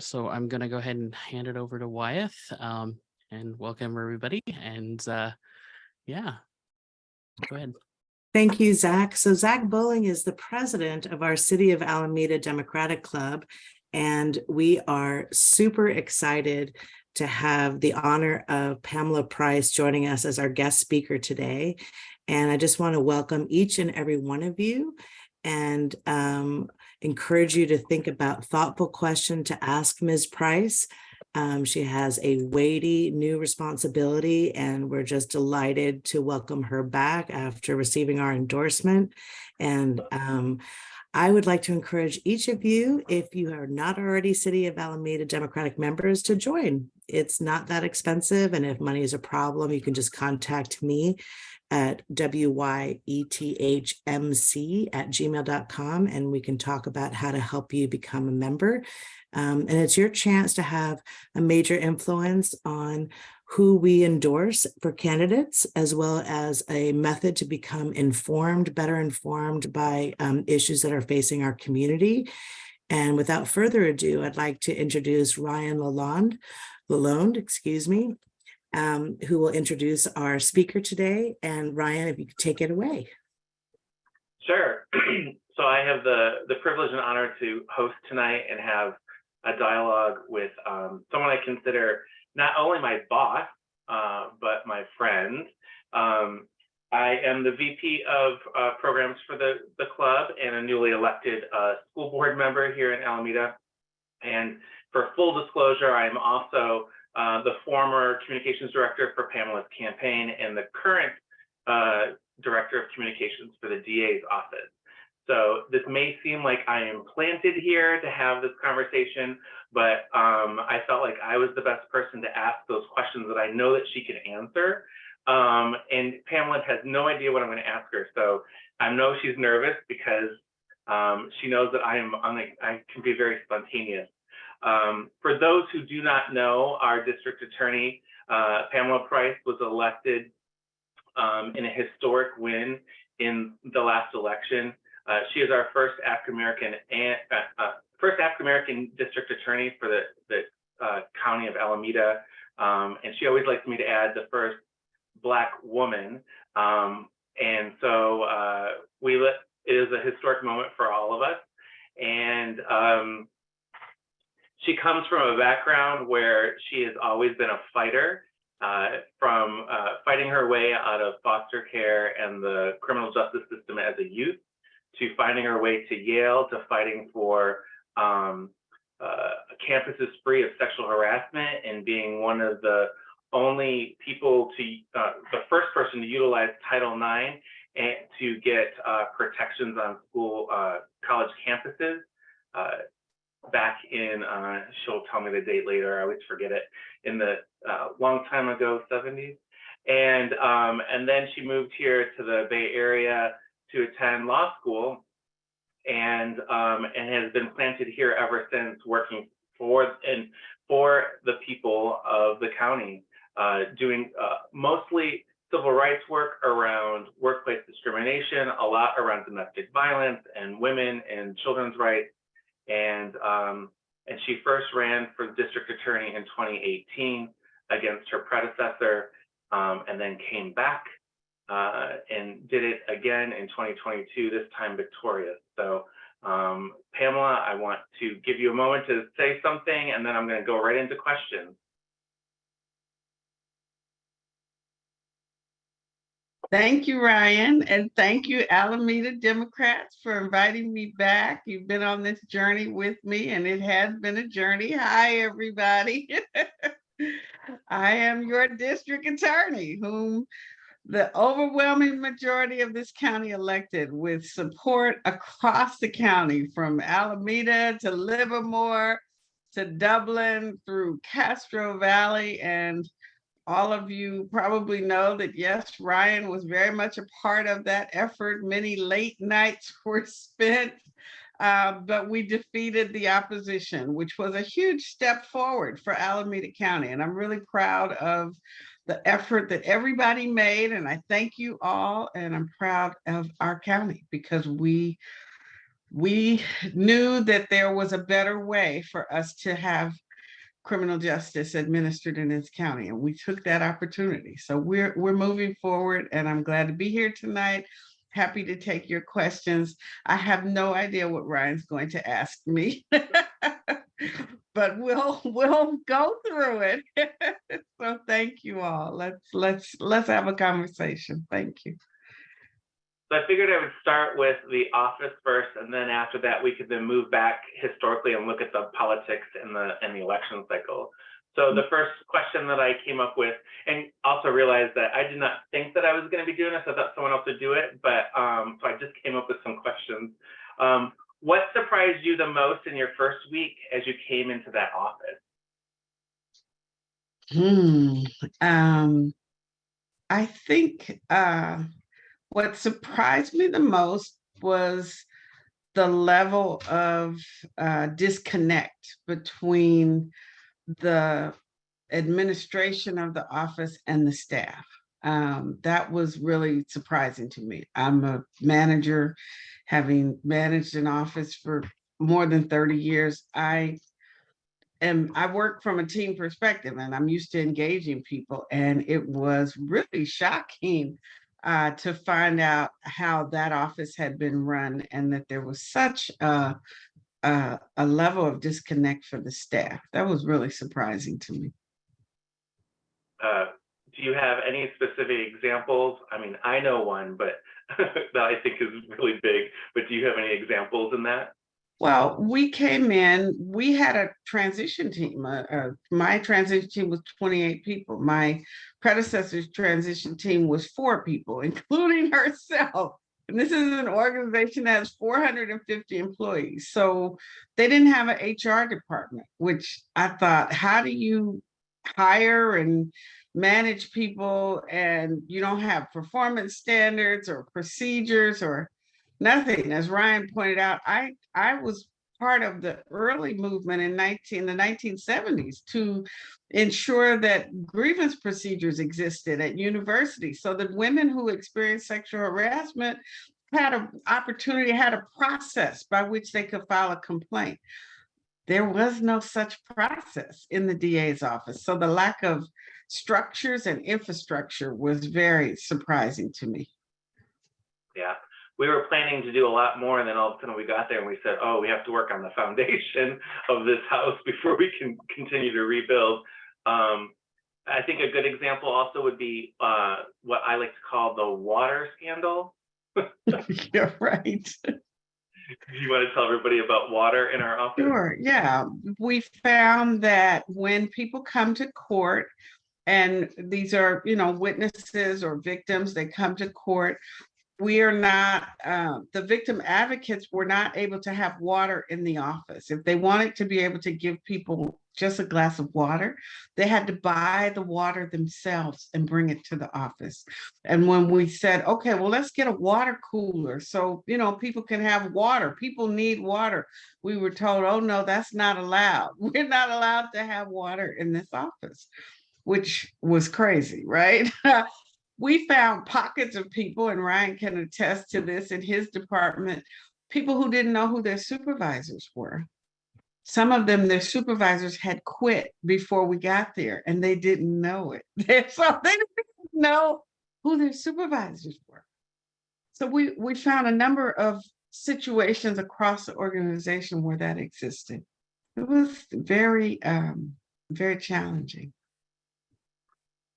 So I'm going to go ahead and hand it over to Wyeth um, and welcome everybody. And uh, yeah, go ahead. Thank you, Zach. So Zach Bowling is the president of our City of Alameda Democratic Club, and we are super excited to have the honor of Pamela Price joining us as our guest speaker today. And I just want to welcome each and every one of you and um, encourage you to think about thoughtful question to ask Ms. Price. Um, she has a weighty new responsibility and we're just delighted to welcome her back after receiving our endorsement. And um, I would like to encourage each of you, if you are not already City of Alameda Democratic members, to join. It's not that expensive. And if money is a problem, you can just contact me at wyethmc at gmail.com and we can talk about how to help you become a member. Um, and it's your chance to have a major influence on who we endorse for candidates, as well as a method to become informed, better informed by um, issues that are facing our community. And without further ado, I'd like to introduce Ryan Lalonde, Lalonde, excuse me, um, who will introduce our speaker today. And Ryan, if you could take it away. Sure. so I have the, the privilege and honor to host tonight and have a dialogue with um, someone I consider not only my boss, uh, but my friend. Um, I am the VP of uh, programs for the, the club and a newly elected uh, school board member here in Alameda. And for full disclosure, I am also uh, the former communications director for Pamela's campaign and the current uh, director of communications for the DA's office. So this may seem like I am planted here to have this conversation, but um, I felt like I was the best person to ask those questions that I know that she can answer. Um, and Pamela has no idea what I'm going to ask her. So I know she's nervous because um, she knows that I am on the, I can be very spontaneous. Um, for those who do not know, our district attorney, uh, Pamela Price, was elected um, in a historic win in the last election. Uh, she is our first African-American and uh, uh, first African-American district attorney for the, the uh, county of Alameda. Um, and she always likes me to add the first black woman. Um, and so uh, we it is a historic moment for all of us. And um, she comes from a background where she has always been a fighter, uh, from uh, fighting her way out of foster care and the criminal justice system as a youth, to finding her way to Yale, to fighting for um, uh, campuses free of sexual harassment and being one of the only people to, uh, the first person to utilize Title IX and to get uh, protections on school, uh, college campuses back in, uh, she'll tell me the date later, I always forget it, in the uh, long time ago 70s. And, um, and then she moved here to the Bay Area to attend law school and, um, and has been planted here ever since working for, and for the people of the county, uh, doing uh, mostly civil rights work around workplace discrimination, a lot around domestic violence and women and children's rights, and um, and she first ran for district attorney in 2018 against her predecessor, um, and then came back uh, and did it again in 2022, this time victorious. So um, Pamela, I want to give you a moment to say something, and then I'm going to go right into questions. Thank you, Ryan, and thank you, Alameda Democrats, for inviting me back. You've been on this journey with me, and it has been a journey. Hi, everybody. I am your district attorney, whom the overwhelming majority of this county elected with support across the county, from Alameda to Livermore to Dublin through Castro Valley and all of you probably know that yes, Ryan was very much a part of that effort. Many late nights were spent, uh, but we defeated the opposition, which was a huge step forward for Alameda County. And I'm really proud of the effort that everybody made. And I thank you all. And I'm proud of our county because we we knew that there was a better way for us to have criminal justice administered in this county, and we took that opportunity. So we're, we're moving forward, and I'm glad to be here tonight. Happy to take your questions. I have no idea what Ryan's going to ask me. But we'll, we'll go through it. So thank you all. Let's, let's, let's have a conversation. Thank you. So I figured I would start with the office first, and then after that, we could then move back historically and look at the politics and the, and the election cycle. So the first question that I came up with, and also realized that I did not think that I was gonna be doing this, I thought someone else would do it, but, um, so I just came up with some questions. Um, what surprised you the most in your first week as you came into that office? Hmm, um, I think, uh, what surprised me the most was the level of, uh, disconnect between the administration of the office and the staff. Um, that was really surprising to me. I'm a manager, having managed an office for more than thirty years. I am, I work from a team perspective and I'm used to engaging people and it was really shocking uh, to find out how that office had been run and that there was such a, a, a level of disconnect for the staff. That was really surprising to me. Uh, do you have any specific examples? I mean, I know one, but that I think is really big, but do you have any examples in that? Well, we came in, we had a transition team. Uh, uh, my transition team was 28 people. My predecessor's transition team was four people, including herself. And this is an organization that has 450 employees. So they didn't have an HR department, which I thought, how do you hire and manage people and you don't have performance standards or procedures or nothing. As Ryan pointed out, I, I was part of the early movement in 19, the 1970s to ensure that grievance procedures existed at universities so that women who experienced sexual harassment had an opportunity, had a process by which they could file a complaint. There was no such process in the DA's office. So the lack of structures and infrastructure was very surprising to me. Yeah, we were planning to do a lot more and then all of a sudden we got there and we said, oh, we have to work on the foundation of this house before we can continue to rebuild. Um, I think a good example also would be uh, what I like to call the water scandal. You're right. You want to tell everybody about water in our office? Sure, yeah. We found that when people come to court, and these are, you know, witnesses or victims, they come to court, we are not, uh, the victim advocates were not able to have water in the office. If they wanted to be able to give people just a glass of water, they had to buy the water themselves and bring it to the office. And when we said, okay, well, let's get a water cooler so, you know, people can have water, people need water. We were told, oh, no, that's not allowed. We're not allowed to have water in this office, which was crazy, right? we found pockets of people, and Ryan can attest to this in his department, people who didn't know who their supervisors were. Some of them, their supervisors had quit before we got there and they didn't know it. so they didn't know who their supervisors were. So we, we found a number of situations across the organization where that existed. It was very, um, very challenging.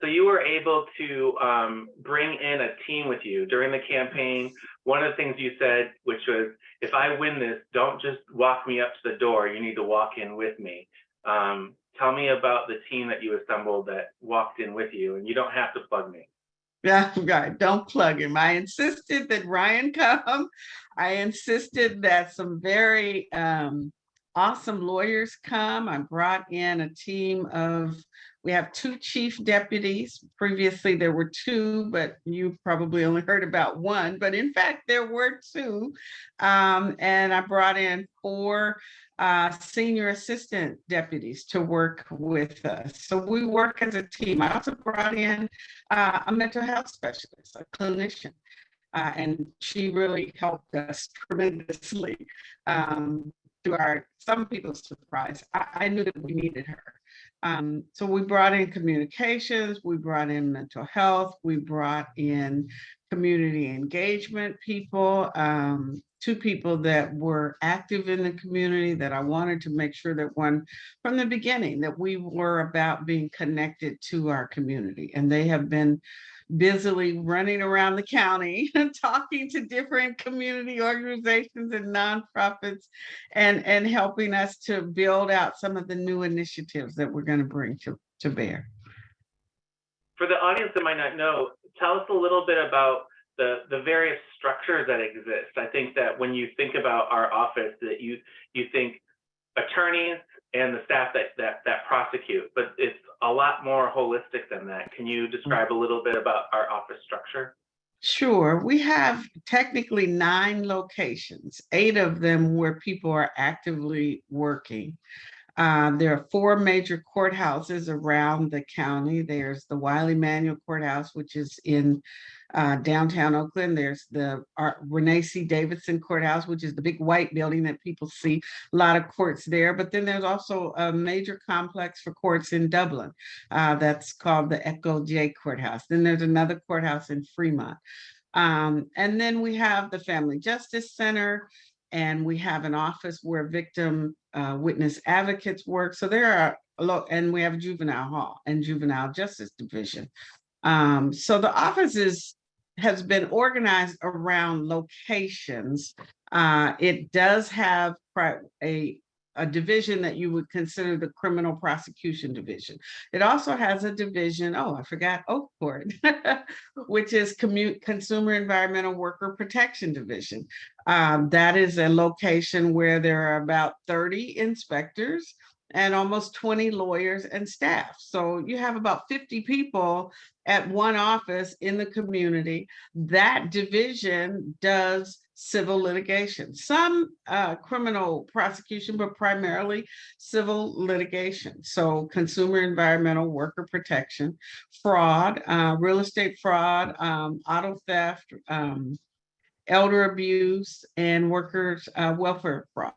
So you were able to um, bring in a team with you during the campaign. One of the things you said, which was, if I win this, don't just walk me up to the door. You need to walk in with me. Um, tell me about the team that you assembled that walked in with you, and you don't have to plug me. Yeah, right. Don't plug him. I insisted that Ryan come. I insisted that some very um, awesome lawyers come. I brought in a team of we have two chief deputies. Previously, there were two, but you probably only heard about one. But in fact, there were two. Um, and I brought in four uh, senior assistant deputies to work with us. So we work as a team. I also brought in uh, a mental health specialist, a clinician. Uh, and she really helped us tremendously um, to our, some people's surprise. I, I knew that we needed her. Um, so we brought in communications, we brought in mental health, we brought in community engagement people, um, two people that were active in the community that I wanted to make sure that one from the beginning that we were about being connected to our community. And they have been busily running around the county and talking to different community organizations and nonprofits and, and helping us to build out some of the new initiatives that we're going to bring to, to bear. For the audience that might not know, tell us a little bit about the, the various structures that exist. I think that when you think about our office, that you, you think attorneys and the staff that, that, that prosecute, but it's a lot more holistic than that. Can you describe a little bit about our office structure? Sure, we have technically nine locations, eight of them where people are actively working. Uh, there are four major courthouses around the county. There's the Wiley Manuel Courthouse, which is in uh, downtown Oakland. There's the Renee C. Davidson Courthouse, which is the big white building that people see, a lot of courts there. But then there's also a major complex for courts in Dublin uh, that's called the Echo J Courthouse. Then there's another courthouse in Fremont. Um, and then we have the Family Justice Center, and we have an office where victim uh, witness advocates work. So there are a lot, and we have juvenile hall and juvenile justice division. Um, so the office is has been organized around locations. Uh, it does have a a division that you would consider the criminal prosecution division. It also has a division, oh, I forgot Oak Court, which is commute consumer environmental worker protection division. Um, that is a location where there are about 30 inspectors and almost 20 lawyers and staff. So you have about 50 people at one office in the community. That division does civil litigation, some uh, criminal prosecution, but primarily civil litigation. So consumer environmental worker protection, fraud, uh, real estate fraud, um, auto theft, um, elder abuse, and workers uh, welfare fraud.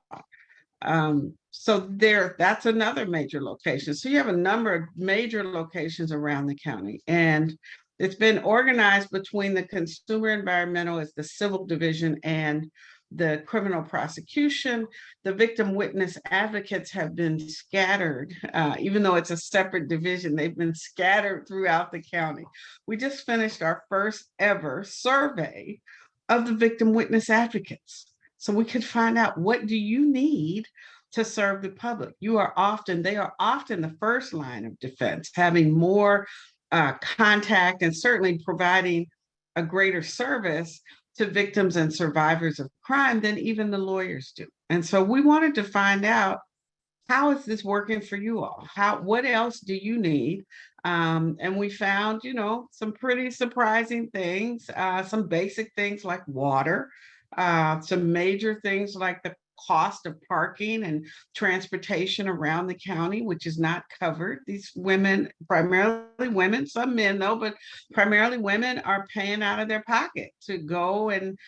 Um, so there, that's another major location. So you have a number of major locations around the county and it's been organized between the consumer environmental as the civil division and the criminal prosecution. The victim witness advocates have been scattered, uh, even though it's a separate division, they've been scattered throughout the county. We just finished our first ever survey of the victim witness advocates. So we could find out what do you need to serve the public. You are often, they are often the first line of defense, having more uh, contact and certainly providing a greater service to victims and survivors of crime than even the lawyers do. And so we wanted to find out how is this working for you all? How what else do you need? Um, and we found, you know, some pretty surprising things, uh, some basic things like water, uh, some major things like the cost of parking and transportation around the county, which is not covered. These women, primarily women, some men though, but primarily women are paying out of their pocket to go and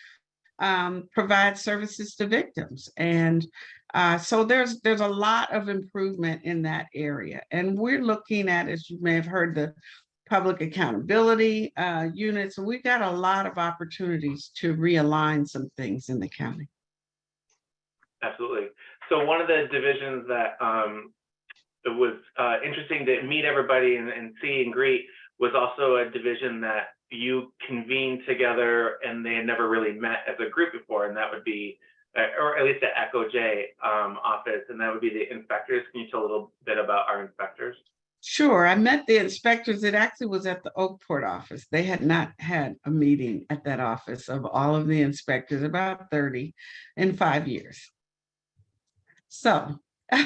um, provide services to victims. And uh, so there's there's a lot of improvement in that area. And we're looking at, as you may have heard, the public accountability uh, units. And we've got a lot of opportunities to realign some things in the county. Absolutely. So one of the divisions that um, it was uh, interesting to meet everybody and, and see and greet was also a division that you convened together and they had never really met as a group before, and that would be, uh, or at least the Echo J um, office, and that would be the inspectors. Can you tell a little bit about our inspectors? Sure, I met the inspectors. It actually was at the Oakport office. They had not had a meeting at that office of all of the inspectors, about 30 in five years. So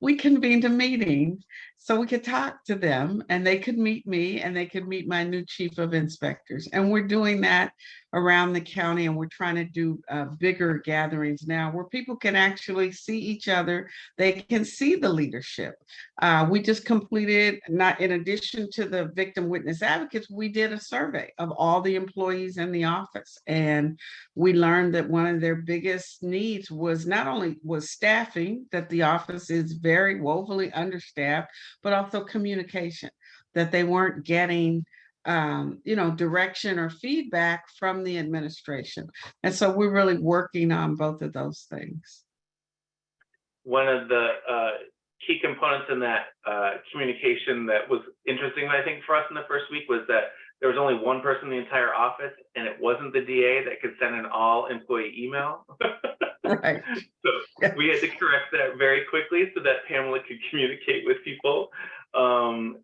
we convened a meeting so we could talk to them and they could meet me and they could meet my new chief of inspectors. And we're doing that around the county and we're trying to do uh, bigger gatherings now where people can actually see each other. They can see the leadership. Uh, we just completed, not in addition to the victim witness advocates, we did a survey of all the employees in the office. And we learned that one of their biggest needs was not only was staffing, that the office is very woefully understaffed, but also communication, that they weren't getting um, you know, direction or feedback from the administration. And so we're really working on both of those things. One of the uh, key components in that uh, communication that was interesting, I think, for us in the first week was that there was only one person in the entire office, and it wasn't the DA that could send an all employee email. Right. So we had to correct that very quickly so that Pamela could communicate with people. Um,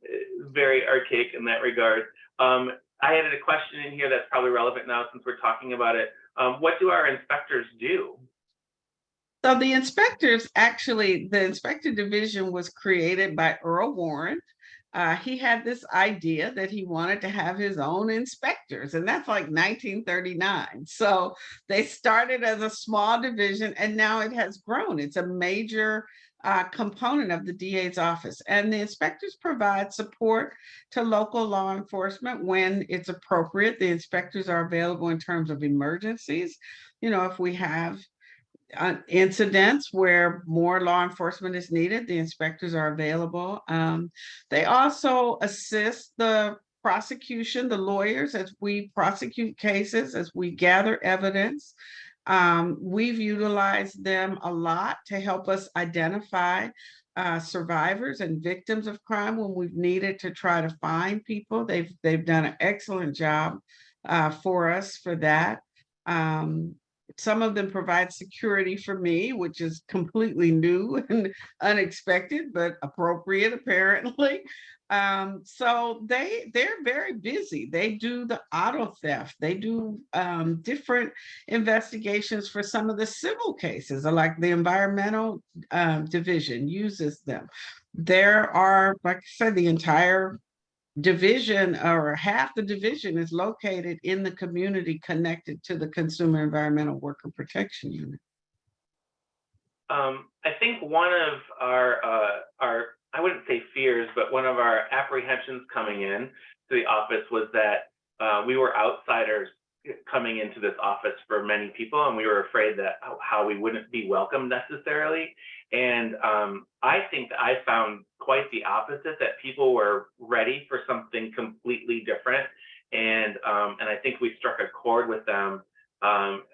very archaic in that regard. Um, I added a question in here that's probably relevant now since we're talking about it. Um, what do our inspectors do? So the inspectors, actually, the inspector division was created by Earl Warren. Uh, he had this idea that he wanted to have his own inspectors, and that's like 1939. So they started as a small division, and now it has grown. It's a major uh, component of the DA's office. And the inspectors provide support to local law enforcement when it's appropriate. The inspectors are available in terms of emergencies. You know, if we have uh, incidents where more law enforcement is needed, the inspectors are available. Um, they also assist the prosecution, the lawyers, as we prosecute cases, as we gather evidence. Um, we've utilized them a lot to help us identify uh, survivors and victims of crime when we've needed to try to find people. They've they've done an excellent job uh, for us for that. Um, some of them provide security for me, which is completely new and unexpected, but appropriate apparently. Um, so they they're very busy. They do the auto theft. They do um, different investigations for some of the civil cases, like the environmental um, division uses them. There are, like I said, the entire division or half the division is located in the community connected to the Consumer Environmental Worker Protection Unit. Um, I think one of our uh, our I wouldn't say fears, but one of our apprehensions coming in to the office was that uh, we were outsiders coming into this office for many people, and we were afraid that how we wouldn't be welcome necessarily. And um, I think that I found quite the opposite, that people were ready for something completely different. And um, and I think we struck a chord with them. Um,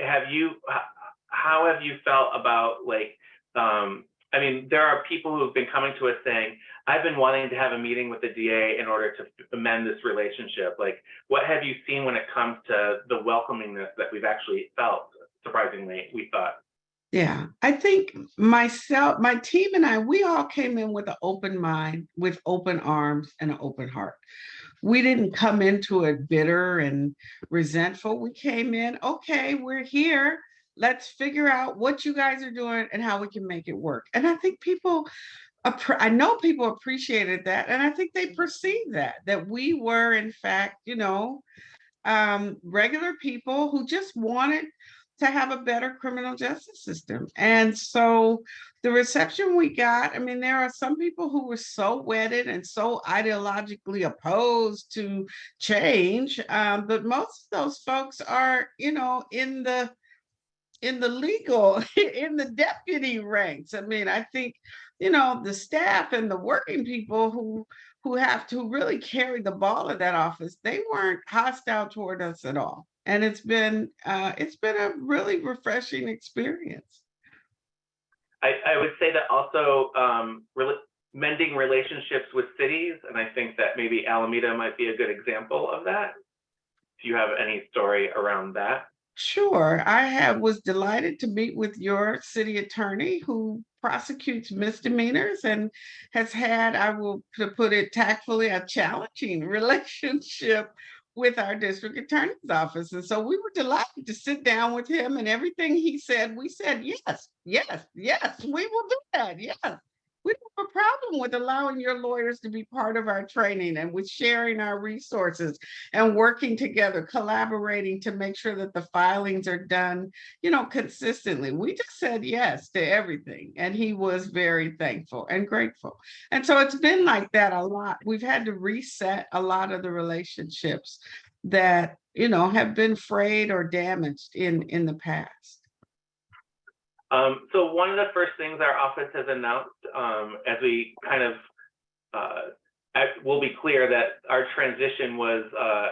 have you, how have you felt about like, um, I mean, there are people who have been coming to us saying, I've been wanting to have a meeting with the DA in order to amend this relationship. Like, what have you seen when it comes to the welcomingness that we've actually felt? Surprisingly, we thought. Yeah, I think myself, my team and I, we all came in with an open mind, with open arms and an open heart. We didn't come into it bitter and resentful. We came in, okay, we're here. Let's figure out what you guys are doing and how we can make it work. And I think people, I know people appreciated that. And I think they perceived that, that we were in fact, you know, um, regular people who just wanted to have a better criminal justice system. And so the reception we got, I mean, there are some people who were so wedded and so ideologically opposed to change, um, but most of those folks are, you know, in the in the legal, in the deputy ranks. I mean, I think, you know, the staff and the working people who who have to really carry the ball of that office, they weren't hostile toward us at all and it's been uh, it's been a really refreshing experience. I, I would say that also um, re mending relationships with cities, and I think that maybe Alameda might be a good example of that. Do you have any story around that? Sure. I have was delighted to meet with your city attorney who prosecutes misdemeanors and has had, I will to put it tactfully, a challenging relationship with our district attorney's office. And so we were delighted to sit down with him and everything he said, we said, yes, yes, yes, we will do that, yes. We have a problem with allowing your lawyers to be part of our training and with sharing our resources and working together, collaborating to make sure that the filings are done, you know, consistently. We just said yes to everything. And he was very thankful and grateful. And so it's been like that a lot. We've had to reset a lot of the relationships that, you know, have been frayed or damaged in, in the past. Um, so one of the first things our office has announced, um, as we kind of, uh, will be clear that our transition was, uh,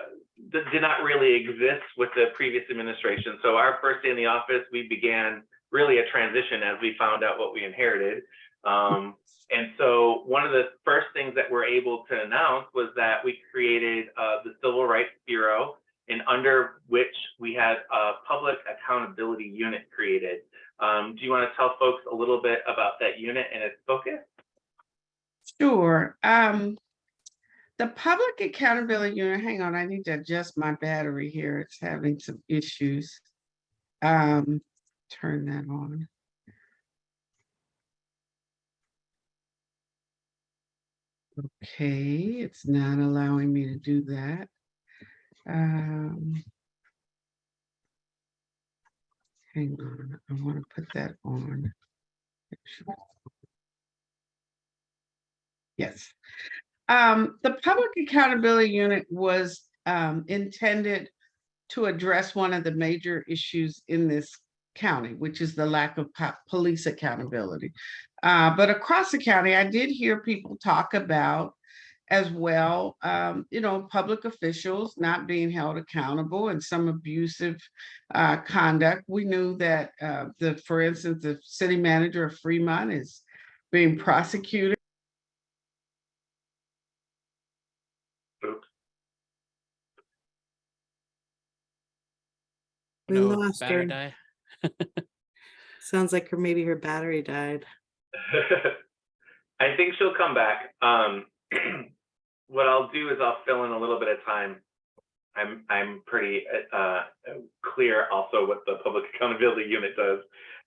did not really exist with the previous administration. So our first day in the office, we began really a transition as we found out what we inherited. Um, and so one of the first things that we're able to announce was that we created, uh, the Civil Rights Bureau and under which we had a public accountability unit created. Um, do you want to tell folks a little bit about that unit and its focus? Sure. Um, the public accountability unit, hang on, I need to adjust my battery here. It's having some issues. Um, turn that on. Okay, it's not allowing me to do that. Um. Hang on, I want to put that on. Yes. Um, the Public Accountability Unit was um intended to address one of the major issues in this county, which is the lack of po- police accountability. Uh, but across the county, I did hear people talk about as well, um, you know, public officials not being held accountable and some abusive uh, conduct. We knew that uh, the, for instance, the city manager of Fremont is being prosecuted. We No lost her. Sounds like her, maybe her battery died. I think she'll come back. Um, what I'll do is I'll fill in a little bit of time. I'm I'm pretty uh, clear also what the public accountability unit does.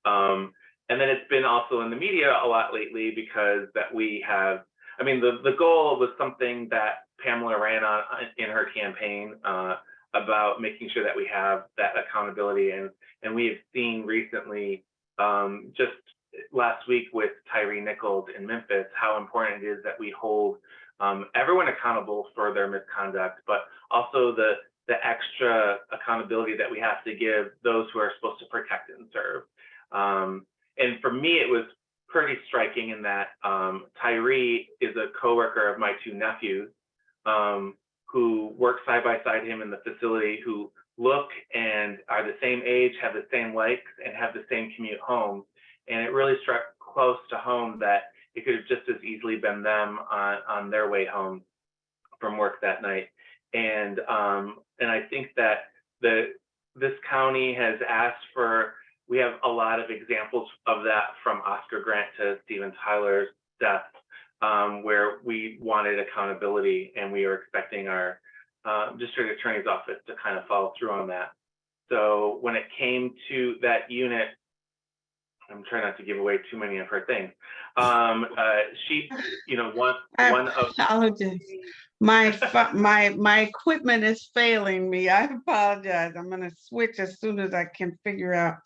Um, and then it's been also in the media a lot lately because that we have, I mean, the, the goal was something that Pamela ran on in her campaign uh, about making sure that we have that accountability. And, and we have seen recently, um, just last week with Tyre Nichols in Memphis, how important it is that we hold um, everyone accountable for their misconduct, but also the the extra accountability that we have to give those who are supposed to protect and serve. Um, and for me, it was pretty striking in that um, Tyre is a coworker of my two nephews um, who work side by side him in the facility, who look and are the same age, have the same likes, and have the same commute home. And it really struck close to home that it could have just as easily been them on, on their way home from work that night. And um, and I think that the this county has asked for. We have a lot of examples of that from Oscar Grant to Steven Taylor's death, um, where we wanted accountability and we are expecting our uh, district attorney's office to kind of follow through on that. So when it came to that unit, I'm trying not to give away too many of her things. Um, uh, she, you know, one I one of apologize. My, my, my equipment is failing me. I apologize. I'm gonna switch as soon as I can figure out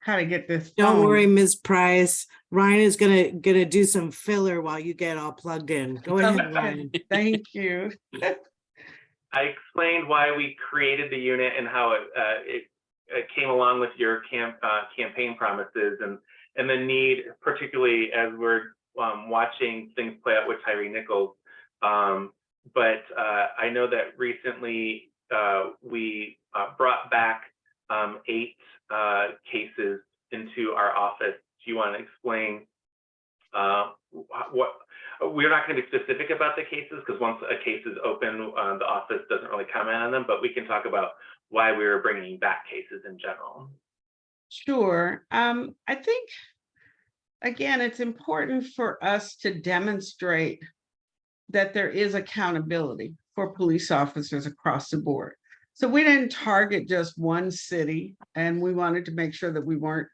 how to get this. Don't phone. worry, Ms. Price. Ryan is gonna, gonna do some filler while you get all plugged in. Go ahead, Ryan. Thank you. I explained why we created the unit and how it, uh, it, it came along with your camp, uh, campaign promises and, and the need, particularly as we're, um, watching things play out with Tyre Nichols. Um, but, uh, I know that recently, uh, we, uh, brought back, um, eight, uh, cases into our office. Do you want to explain, uh, what, we're not going to be specific about the cases because once a case is open, uh, the office doesn't really comment on them, but we can talk about why we were bringing back cases in general. Sure. Um, I think, again, it's important for us to demonstrate that there is accountability for police officers across the board. So we didn't target just one city and we wanted to make sure that we weren't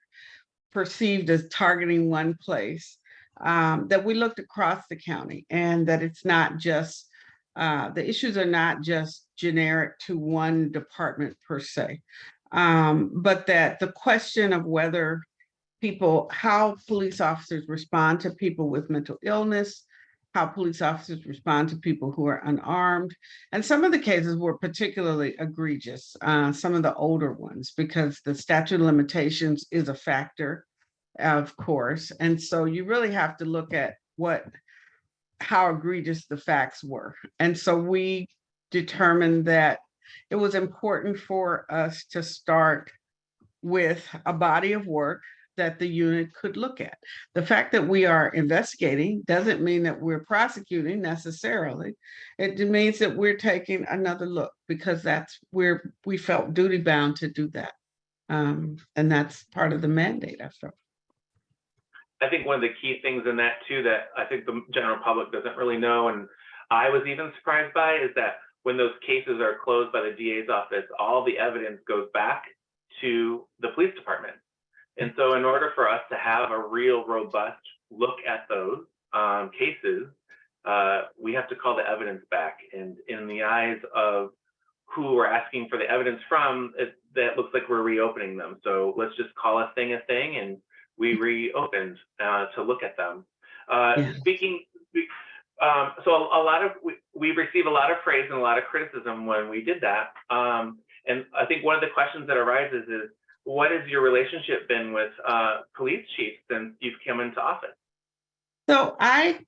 perceived as targeting one place. Um, that we looked across the county and that it's not just, uh, the issues are not just generic to one department per se. Um, but that the question of whether people, how police officers respond to people with mental illness, how police officers respond to people who are unarmed. And some of the cases were particularly egregious, uh, some of the older ones, because the statute of limitations is a factor, of course. And so you really have to look at what, how egregious the facts were. And so we determined that it was important for us to start with a body of work that the unit could look at. The fact that we are investigating doesn't mean that we're prosecuting necessarily. It means that we're taking another look because that's where we felt duty bound to do that. Um, and that's part of the mandate, I felt. I think one of the key things in that too, that I think the general public doesn't really know, and I was even surprised by, is that when those cases are closed by the DA's office, all the evidence goes back to the police department. And so in order for us to have a real robust look at those um, cases, uh, we have to call the evidence back. And in the eyes of who we're asking for the evidence from, it, that looks like we're reopening them. So let's just call a thing a thing and we reopened uh, to look at them. Uh, Yeah. Speaking, um, so a, a lot of, we, we receive a lot of praise and a lot of criticism when we did that. Um, and I think one of the questions that arises is, what has your relationship been with uh, police chiefs since you've come into office? So I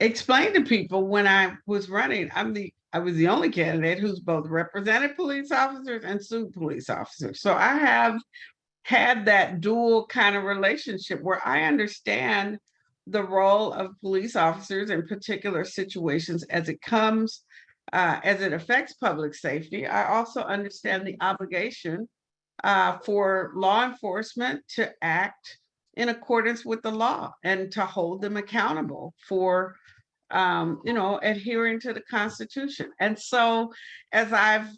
explained to people when I was running, I'm the, I was the only candidate who's both represented police officers and sued police officers. So I have had that dual kind of relationship where I understand the role of police officers in particular situations as it comes, uh, as it affects public safety. I also understand the obligation uh, for law enforcement to act in accordance with the law and to hold them accountable for, um, you know, adhering to the Constitution. And so as I've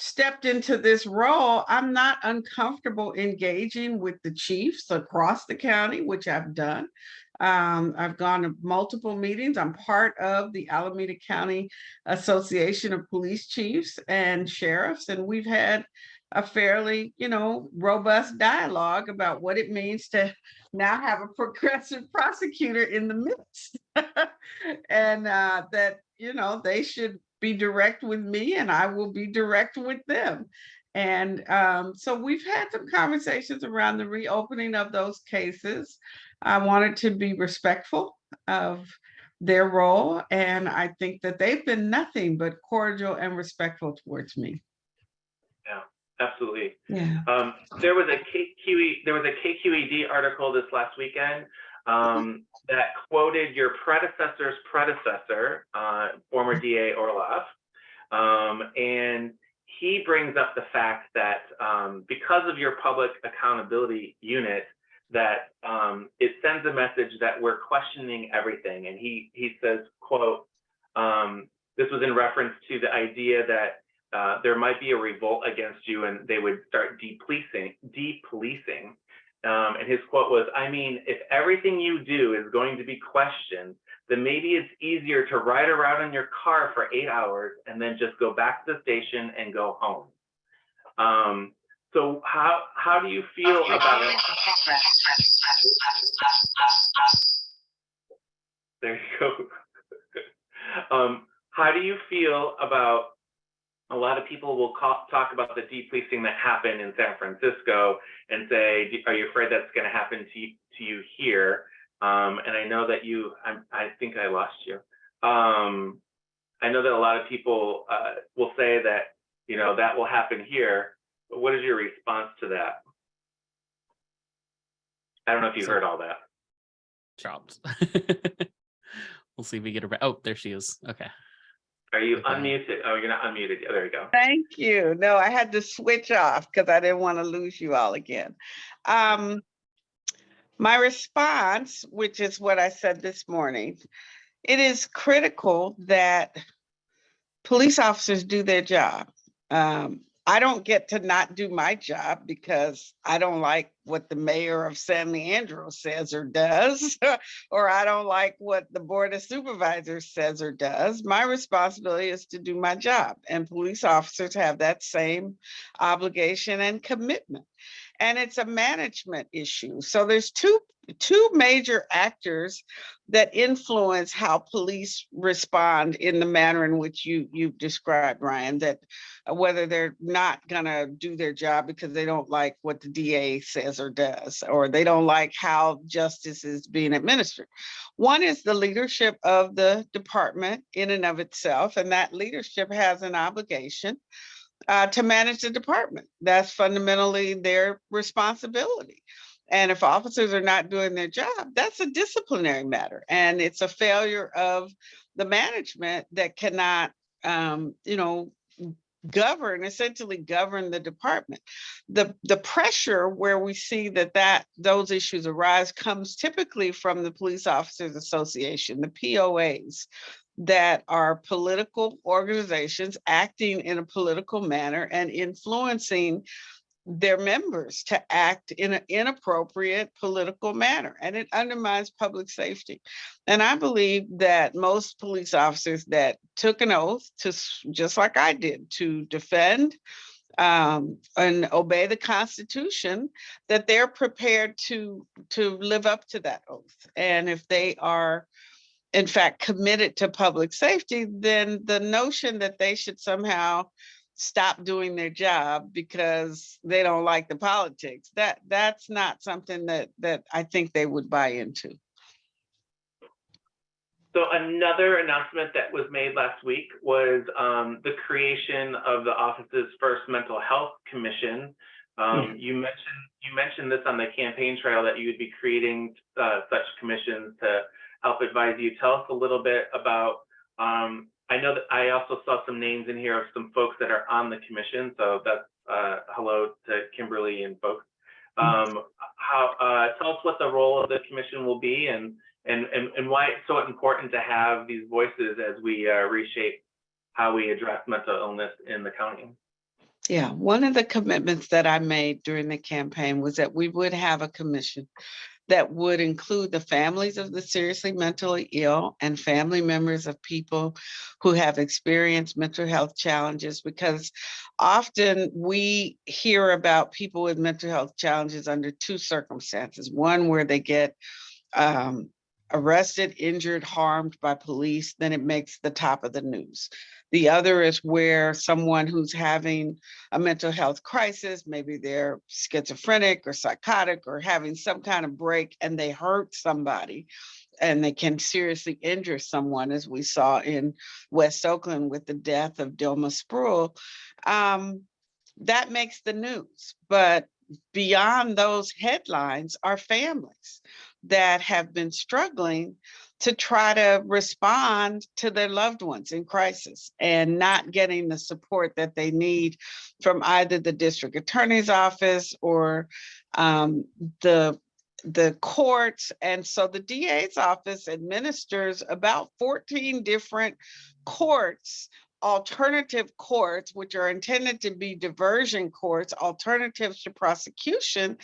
stepped into this role, I'm not uncomfortable engaging with the chiefs across the county, which I've done. Um, I've gone to multiple meetings. I'm part of the Alameda County Association of Police Chiefs and Sheriffs, and we've had a fairly, you know, robust dialogue about what it means to now have a progressive prosecutor in the midst. and uh, that, you know, they should be direct with me and I will be direct with them. And um, so we've had some conversations around the reopening of those cases. I wanted to be respectful of their role. And I think that they've been nothing but cordial and respectful towards me. Yeah, absolutely. Yeah. Um, there was a KQE, there was a KQED article this last weekend um, that quoted your predecessor's predecessor, uh, former DA Orloff. Um, and he brings up the fact that um, because of your public accountability unit, that um, it sends a message that we're questioning everything. And he he says, quote, um, this was in reference to the idea that uh, there might be a revolt against you and they would start depolicing, depolicing. Um, and his quote was, I mean, if everything you do is going to be questioned, then maybe it's easier to ride around in your car for eight hours and then just go back to the station and go home. Um, so how how do you feel about it? There you go. um, how do you feel about a lot of people will call, talk about the depolicing that happened in San Francisco and say, are you afraid that's going to happen to you, to you here? Um, and I know that you, I'm, I think I lost you. Um, I know that a lot of people uh, will say that, you know, that will happen here. But what is your response to that? I don't know if you So- heard all that. Dropped. we'll see if we get her back. Oh, there she is. Okay. Are you Okay. unmuted? Oh, you're not unmuted. yet. There you go. Thank you. No, I had to switch off because I didn't want to lose you all again. Um, my response, which is what I said this morning, it is critical that police officers do their job. Um, I don't get to not do my job because I don't like what the mayor of San Leandro says or does, or I don't like what the board of supervisors says or does. My responsibility is to do my job and police officers have that same obligation and commitment. And it's a management issue. So there's two two major actors that influence how police respond in the manner in which you you've described, Ryan, that uh, whether they're not gonna do their job because they don't like what the DA says or does, or they don't like how justice is being administered. One is the leadership of the department in and of itself, and that leadership has an obligation uh, to manage the department. That's fundamentally their responsibility. And if officers are not doing their job, that's a disciplinary matter. And it's a failure of the management that cannot, um, you know, govern, essentially govern the department. The, the pressure where we see that, that those issues arise comes typically from the Police Officers Association, the POAs, that are political organizations acting in a political manner and influencing their members to act in an inappropriate political manner and it undermines public safety. And I believe that most police officers that took an oath to, just like I did, to defend um, and obey the Constitution, that they're prepared to, to live up to that oath. And if they are in fact committed to public safety, then the notion that they should somehow stop doing their job because they don't like the politics. That that's not something that that I think they would buy into. So another announcement that was made last week was um, the creation of the office's first mental health commission. Um, You mentioned you mentioned this on the campaign trail that you would be creating uh, such commissions to help advise you. Tell us a little bit about. Um, I know that I also saw some names in here of some folks that are on the commission. So that's uh, hello to Kimberly and folks. Um, how uh, tell us what the role of the commission will be and and, and, and why it's so important to have these voices as we uh, reshape how we address mental illness in the county. Yeah, one of the commitments that I made during the campaign was that we would have a commission that would include the families of the seriously mentally ill and family members of people who have experienced mental health challenges because often we hear about people with mental health challenges under two circumstances. One where they get um, arrested, injured, harmed by police, then it makes the top of the news. The other is where someone who's having a mental health crisis, maybe they're schizophrenic or psychotic or having some kind of break and they hurt somebody and they can seriously injure someone, as we saw in West Oakland with the death of Dilma Spruill. Um, that makes the news. But beyond those headlines are families that have been struggling to try to respond to their loved ones in crisis and not getting the support that they need from either the district attorney's office or um, the the courts. And so the DA's office administers about 14 different courts alternative courts, which are intended to be diversion courts, alternatives to prosecution.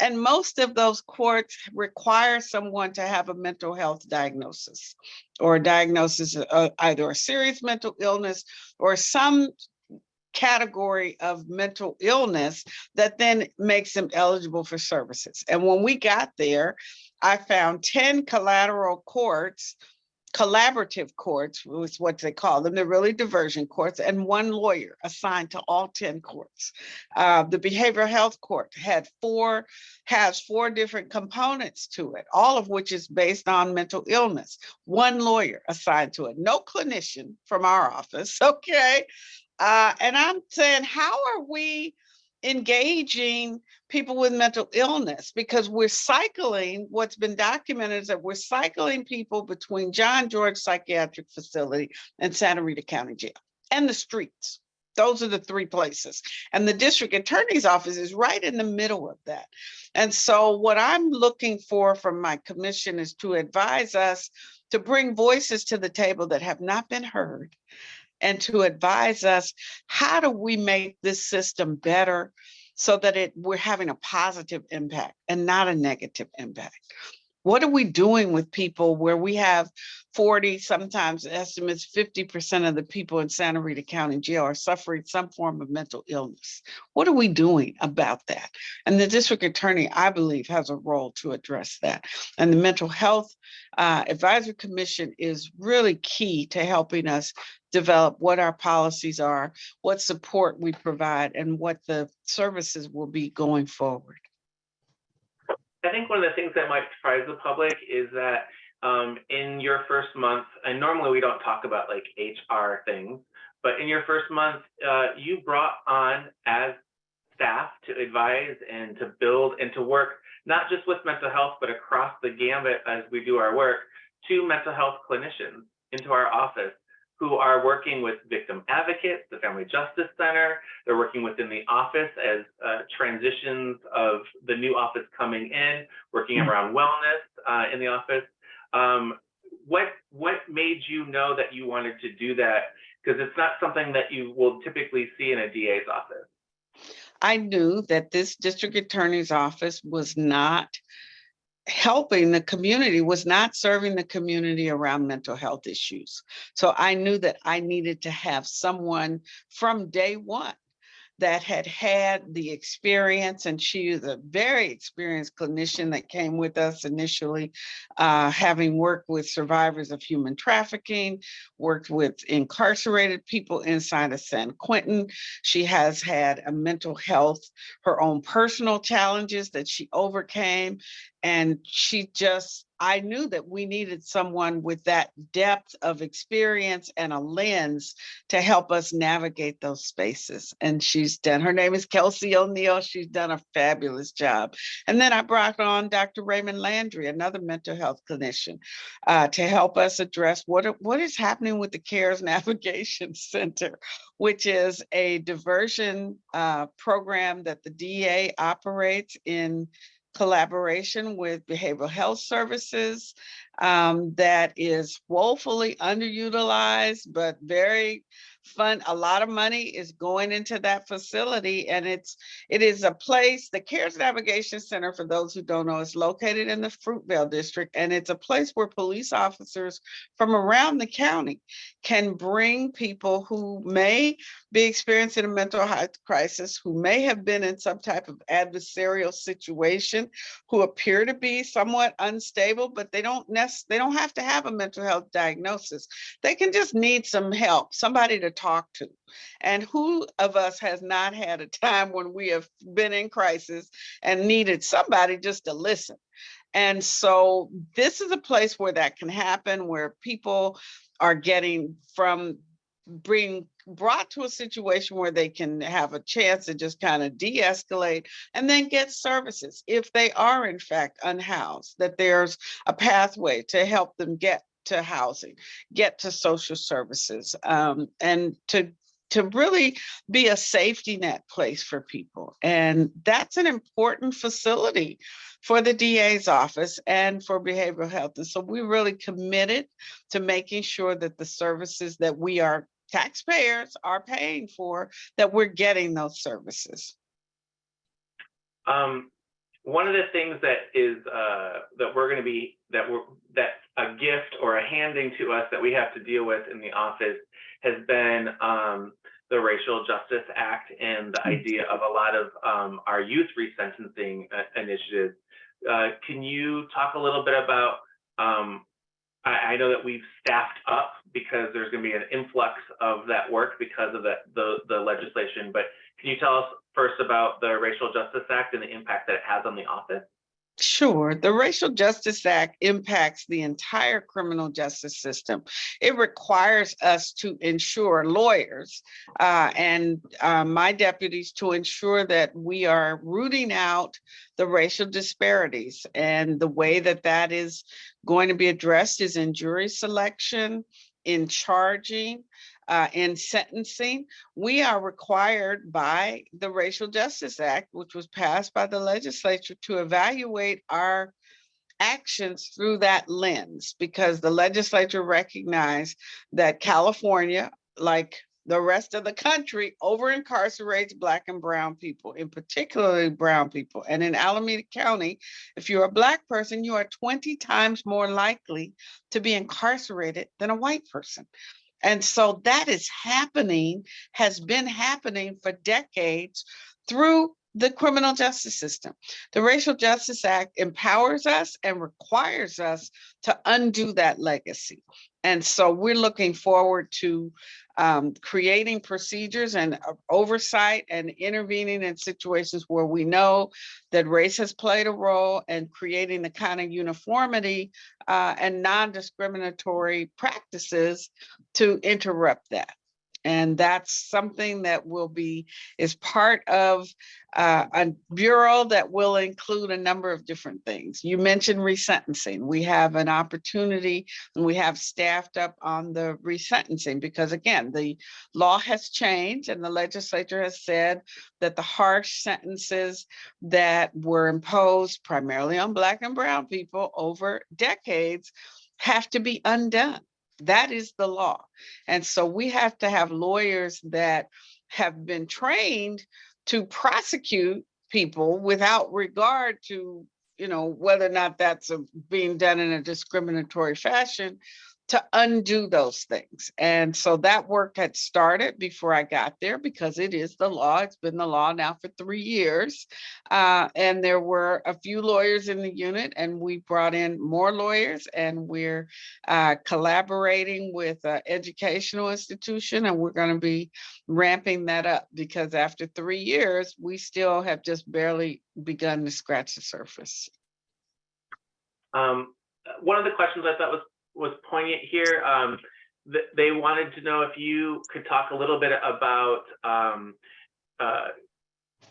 And most of those courts require someone to have a mental health diagnosis or a diagnosis of uh, either a serious mental illness or some category of mental illness that then makes them eligible for services. And when we got there, I found 10 collateral courts collaborative courts was what they call them. They're really diversion courts and one lawyer assigned to all 10 courts. Uh, the behavioral health court had four, has four different components to it, all of which is based on mental illness. One lawyer assigned to it, no clinician from our office, okay? Uh, and I'm saying, how are we engaging people with mental illness because we're cycling what's been documented is that we're cycling people between John George Psychiatric Facility and Santa Rita County Jail and the streets. Those are the three places. And the district attorney's office is right in the middle of that. And so what I'm looking for from my commission is to advise us to bring voices to the table that have not been heard and to advise us, how do we make this system better so that it, we're having a positive impact and not a negative impact? What are we doing with people where we have 40, sometimes estimates 50% of the people in Santa Rita County Jail are suffering some form of mental illness? What are we doing about that? And the district attorney, I believe, has a role to address that. And the Mental Health uh, Advisory Commission is really key to helping us develop what our policies are, what support we provide, and what the services will be going forward. I think one of the things that might surprise the public is that um, in your first month, and normally we don't talk about like HR things, but in your first month, uh, you brought on as staff to advise and to build and to work not just with mental health, but across the gambit as we do our work, two mental health clinicians into our office who are working with victim advocates, the Family Justice Center. They're working within the office as uh, transitions of the new office coming in, working around wellness uh, in the office. Um, what what made you know that you wanted to do that? Because it's not something that you will typically see in a DA's office. I knew that this district attorney's office was not helping the community, was not serving the community around mental health issues. So I knew that I needed to have someone from day one that had had the experience and she is a very experienced clinician that came with us initially, uh, having worked with survivors of human trafficking, worked with incarcerated people inside of San Quentin. She has had a mental health, her own personal challenges that she overcame. And she just I knew that we needed someone with that depth of experience and a lens to help us navigate those spaces. And she's done, her name is Kelsey O'Neill. She's done a fabulous job. And then I brought on Dr. Raymond Landry, another mental health clinician, uh, to help us address what, what is happening with the CARES Navigation Center, which is a diversion uh, program that the DA operates in collaboration with behavioral health services um, that is woefully underutilized, but very fun. A lot of money is going into that facility and it's, it is a place, the CARES Navigation Center, for those who don't know, is located in the Fruitvale District. And it's a place where police officers from around the county can bring people who may be experiencing a mental health crisis, who may have been in some type of adversarial situation, who appear to be somewhat unstable, but they don't necessarily they don't have to have a mental health diagnosis. They can just need some help, somebody to talk to. And who of us has not had a time when we have been in crisis and needed somebody just to listen? And so this is a place where that can happen, where people are getting from being brought to a situation where they can have a chance to just kind of de-escalate and then get services if they are in fact unhoused, that there's a pathway to help them get to housing, get to social services, um, and to to really be a safety net place for people. And that's an important facility for the DA's office and for behavioral health. And so we're really committed to making sure that the services that we are taxpayers are paying for, that we're getting those services. Um, one of the things that is uh, that we're going to be that we're that a gift or a handing to us that we have to deal with in the office has been um, the Racial Justice Act and the idea of a lot of um, our youth resentencing uh, initiatives. Uh, can you talk a little bit about um, I, I know that we've staffed up because there's going to be an influx of that work because of the, the, the legislation. But can you tell us first about the Racial Justice Act and the impact that it has on the office? Sure. The Racial Justice Act impacts the entire criminal justice system. It requires us to ensure lawyers uh, and uh, my deputies to ensure that we are rooting out the racial disparities. And the way that that is going to be addressed is in jury selection, in charging, uh, in sentencing, we are required by the Racial Justice Act, which was passed by the legislature to evaluate our actions through that lens because the legislature recognized that California like the rest of the country, over incarcerates Black and Brown people, in particularly Brown people. And in Alameda County, if you're a Black person, you are 20 times more likely to be incarcerated than a white person. And so that is happening, has been happening for decades through the criminal justice system. The Racial Justice Act empowers us and requires us to undo that legacy. And so we're looking forward to um, creating procedures and uh, oversight and intervening in situations where we know that race has played a role and creating the kind of uniformity uh, and non-discriminatory practices to interrupt that. And that's something that will be, is part of uh, a bureau that will include a number of different things. You mentioned resentencing. We have an opportunity and we have staffed up on the resentencing because again, the law has changed and the legislature has said that the harsh sentences that were imposed primarily on Black and Brown people over decades have to be undone. That is the law. And so we have to have lawyers that have been trained to prosecute people without regard to, you know, whether or not that's a- being done in a discriminatory fashion to undo those things. And so that work had started before I got there because it is the law. It's been the law now for three years. Uh, and there were a few lawyers in the unit and we brought in more lawyers and we're uh, collaborating with an educational institution and we're going to be ramping that up because after three years, we still have just barely begun to scratch the surface. Um, one of the questions I thought was was poignant here. Um, th they wanted to know if you could talk a little bit about um, uh,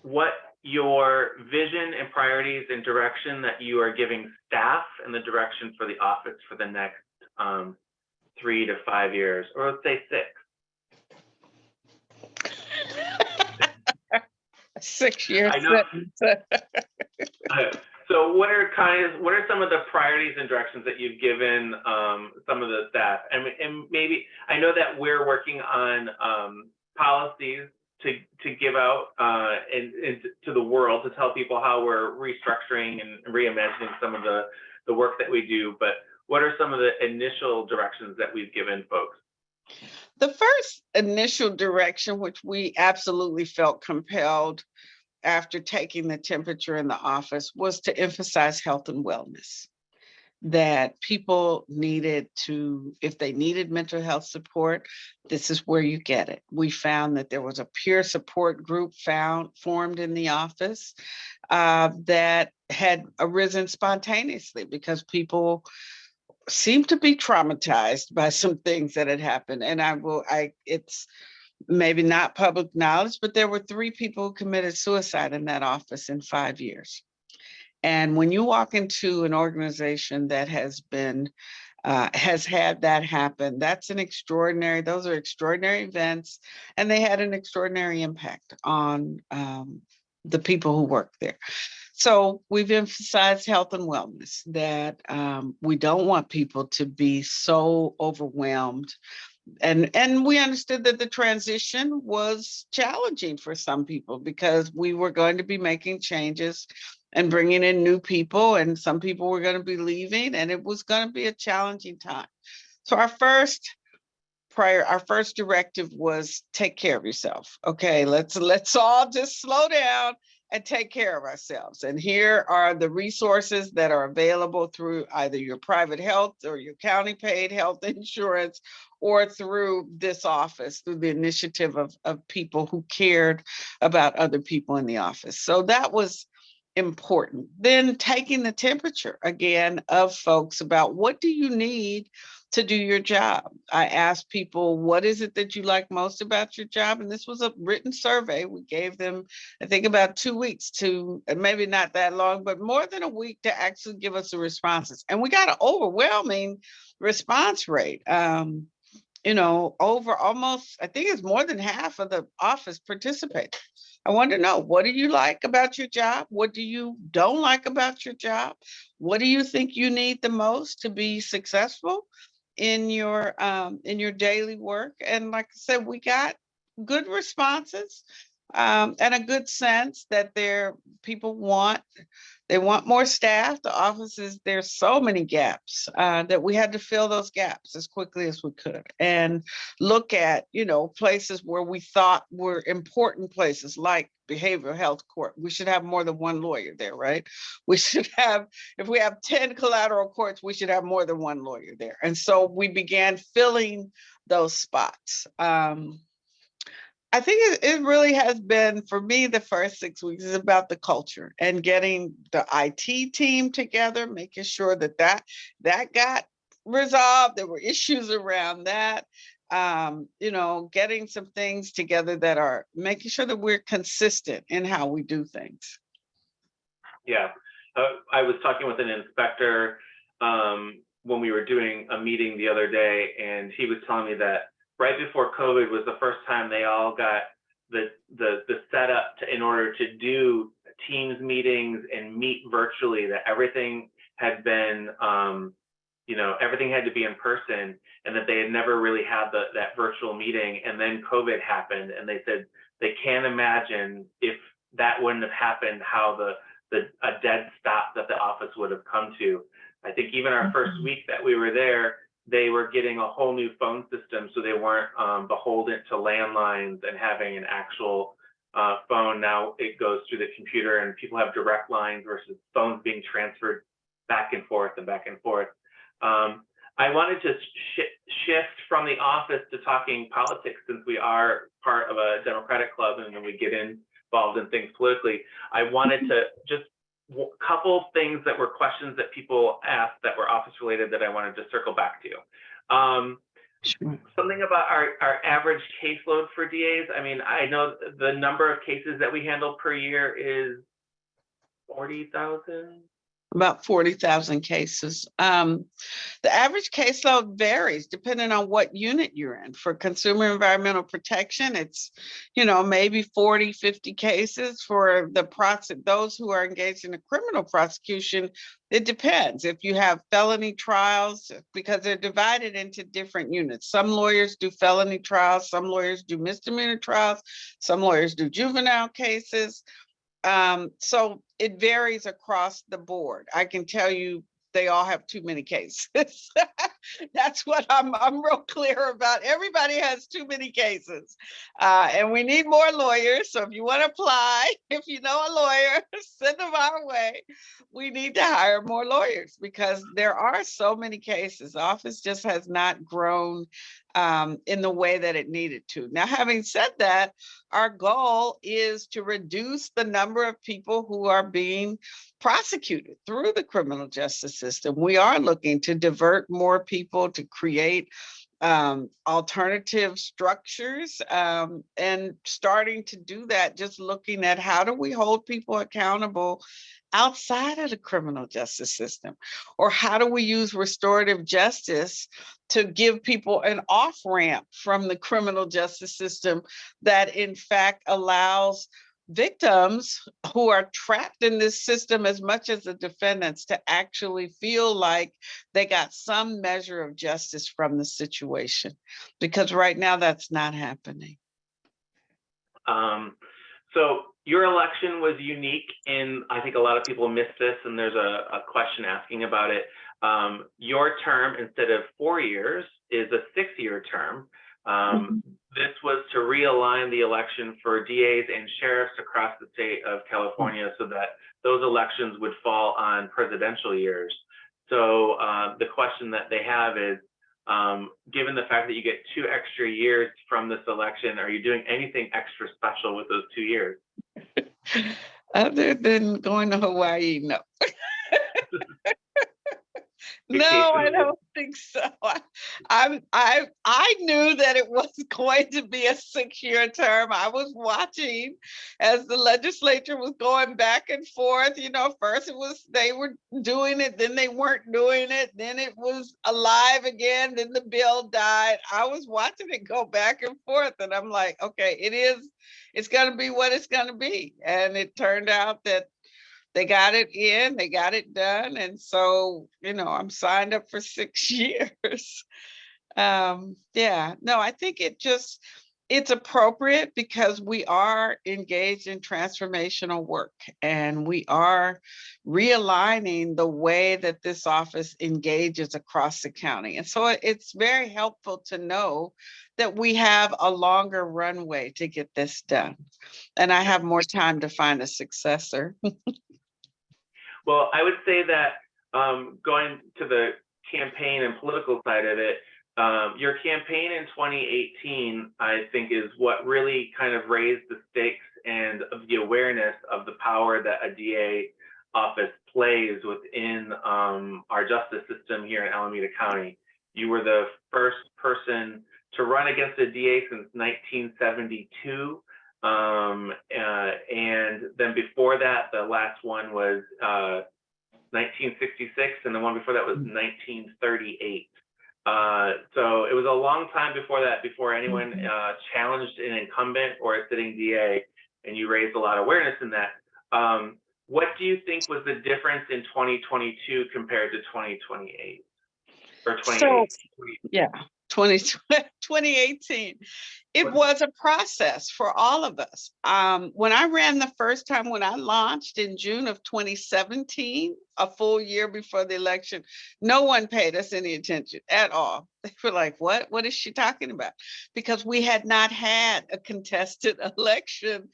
what your vision and priorities and direction that you are giving staff and the direction for the office for the next um, three to five years, or let's say six. Six years. I know. So what are kind of, what are some of the priorities and directions that you've given um, some of the staff? And, and maybe, I know that we're working on um, policies to, to give out uh, in, in, to the world to tell people how we're restructuring and reimagining some of the, the work that we do. But what are some of the initial directions that we've given folks? The first initial direction, which we absolutely felt compelled after taking the temperature in the office, was to emphasize health and wellness. That people needed to, if they needed mental health support, this is where you get it. We found that there was a peer support group found formed in the office uh, that had arisen spontaneously because people seemed to be traumatized by some things that had happened. And I will, I, it's maybe not public knowledge, but there were three people who committed suicide in that office in five years. And when you walk into an organization that has been, uh, has had that happen, that's an extraordinary, those are extraordinary events. And they had an extraordinary impact on um, the people who work there. So we've emphasized health and wellness, that um, we don't want people to be so overwhelmed. And, and we understood that the transition was challenging for some people because we were going to be making changes and bringing in new people and some people were going to be leaving and it was going to be a challenging time. So our first prior, our first directive was take care of yourself. Okay, let's let's all just slow down and take care of ourselves. And here are the resources that are available through either your private health or your county paid health insurance or through this office, through the initiative of, of people who cared about other people in the office. So that was important. Then taking the temperature again of folks about what do you need to do your job. I asked people, what is it that you like most about your job? And this was a written survey. We gave them, I think about two weeks to, maybe not that long, but more than a week to actually give us the responses. And we got an overwhelming response rate. Um, you know, over almost, I think it's more than half of the office participated. I want to know, what do you like about your job? What do you don't like about your job? What do you think you need the most to be successful? in your, um, in your daily work. And like I said, we got good responses um, and a good sense that there, people want, they want more staff. The offices, there's so many gaps uh, that we had to fill those gaps as quickly as we could and look at, you know, places where we thought were important places like behavioral health court. We should have more than one lawyer there, right? We should have, if we have 10 collateral courts, we should have more than one lawyer there. And so we began filling those spots. Um, I think it, it really has been for me the first six weeks is about the culture and getting the IT team together, making sure that that that got resolved. There were issues around that. Um, you know, getting some things together that are making sure that we're consistent in how we do things. Yeah, uh, I was talking with an inspector um, when we were doing a meeting the other day, and he was telling me that right before COVID was the first time they all got the the the setup to in order to do Teams meetings and meet virtually. That everything had been, um, you know, everything had to be in person, and that they had never really had the, that virtual meeting. And then COVID happened, and they said they can't imagine if that wouldn't have happened, how the the a dead stop that the office would have come to. I think even our first week that we were there, they were getting a whole new phone system, so they weren't um, beholden to landlines and having an actual uh, phone. Now it goes through the computer, and people have direct lines versus phones being transferred back and forth and back and forth. Um, I wanted to sh shift from the office to talking politics, since we are part of a Democratic club, and we get involved in things politically. I wanted to just couple things that were questions that people asked that were office related that I wanted to circle back to. Um, Sure. something about our, our average caseload for DAs. I mean, I know the number of cases that we handle per year is forty thousand. About 40,000 cases. Um, the average caseload varies depending on what unit you're in. For consumer environmental protection, it's, you know, maybe 40, 50 cases. For the those who are engaged in a criminal prosecution, it depends. If you have felony trials, because they're divided into different units. Some lawyers do felony trials, some lawyers do misdemeanor trials, some lawyers do juvenile cases. Um, so it varies across the board. I can tell you they all have too many cases. That's what I'm, I'm real clear about. Everybody has too many cases. Uh, and we need more lawyers. So if you want to apply, if you know a lawyer, send them our way. We need to hire more lawyers because there are so many cases. The office just has not grown um, in the way that it needed to. Now, having said that, our goal is to reduce the number of people who are being prosecuted through the criminal justice system. We are looking to divert more people to create um, alternative structures um, and starting to do that, just looking at how do we hold people accountable outside of the criminal justice system? Or how do we use restorative justice to give people an off ramp from the criminal justice system that in fact allows victims who are trapped in this system as much as the defendants to actually feel like they got some measure of justice from the situation because right now that's not happening Um, so your election was unique and I think a lot of people missed this and there's a, a question asking about it. Um, your term instead of four years is a six-year term. Um, this was to realign the election for DAs and sheriffs across the state of California so that those elections would fall on presidential years. So uh, the question that they have is, um, given the fact that you get two extra years from this election, are you doing anything extra special with those two years? other than going to hawaii no no i don't think so. I, I i i knew that it was going to be a six-year term. I was watching as the legislature was going back and forth. You know first it was they were doing it then they weren't doing it then it was alive again then the bill died. I was watching it go back and forth and i'm like okay it is it's going to be what it's going to be. And it turned out that they got it in, they got it done. And so, you know, I'm signed up for six years. Um, yeah, no, I think it just, it's appropriate because we are engaged in transformational work and we are realigning the way that this office engages across the county. And so it's very helpful to know that we have a longer runway to get this done. And I have more time to find a successor. Well, I would say that um, going to the campaign and political side of it, um, your campaign in 2018, I think, is what really kind of raised the stakes and the awareness of the power that a DA office plays within um, our justice system here in Alameda County. You were the first person to run against a DA since 1972. Um, uh, and then before that, the last one was uh, 1966, and the one before that was 1938. Uh, so it was a long time before that, before anyone uh, challenged an incumbent or a sitting DA, and you raised a lot of awareness in that. Um, what do you think was the difference in 2022 compared to 2028 or 28? So, yeah, 20, 2018. It was a process for all of us. Um, when I ran the first time, when I launched in June of 2017, a full year before the election, no one paid us any attention at all. They were like, what, what is she talking about? Because we had not had a contested election,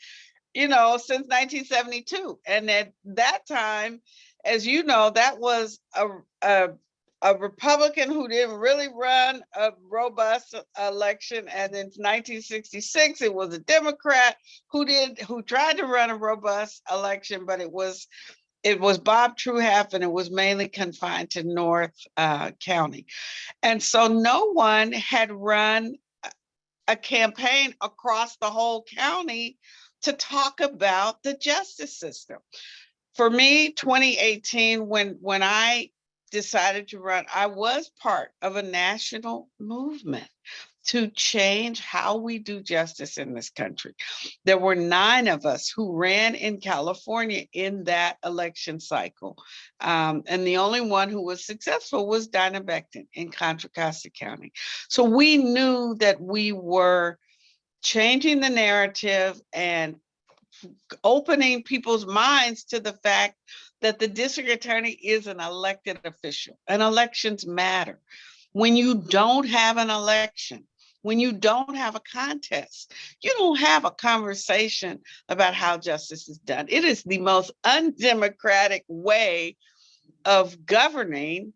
you know, since 1972. And at that time, as you know, that was a, a a Republican who didn't really run a robust election. And in 1966, it was a Democrat who did, who tried to run a robust election, but it was, it was Bob Truehalf and it was mainly confined to North uh, County. And so no one had run a- a campaign across the whole county to talk about the justice system. For me, 2018, when, when I decided to run, I was part of a national movement to change how we do justice in this country. There were nine of us who ran in California in that election cycle. Um, and the only one who was successful was Diana in Contra Costa County. So we knew that we were changing the narrative and opening people's minds to the fact that the district attorney is an elected official and elections matter. When you don't have an election, when you don't have a contest, you don't have a conversation about how justice is done. It is the most undemocratic way of governing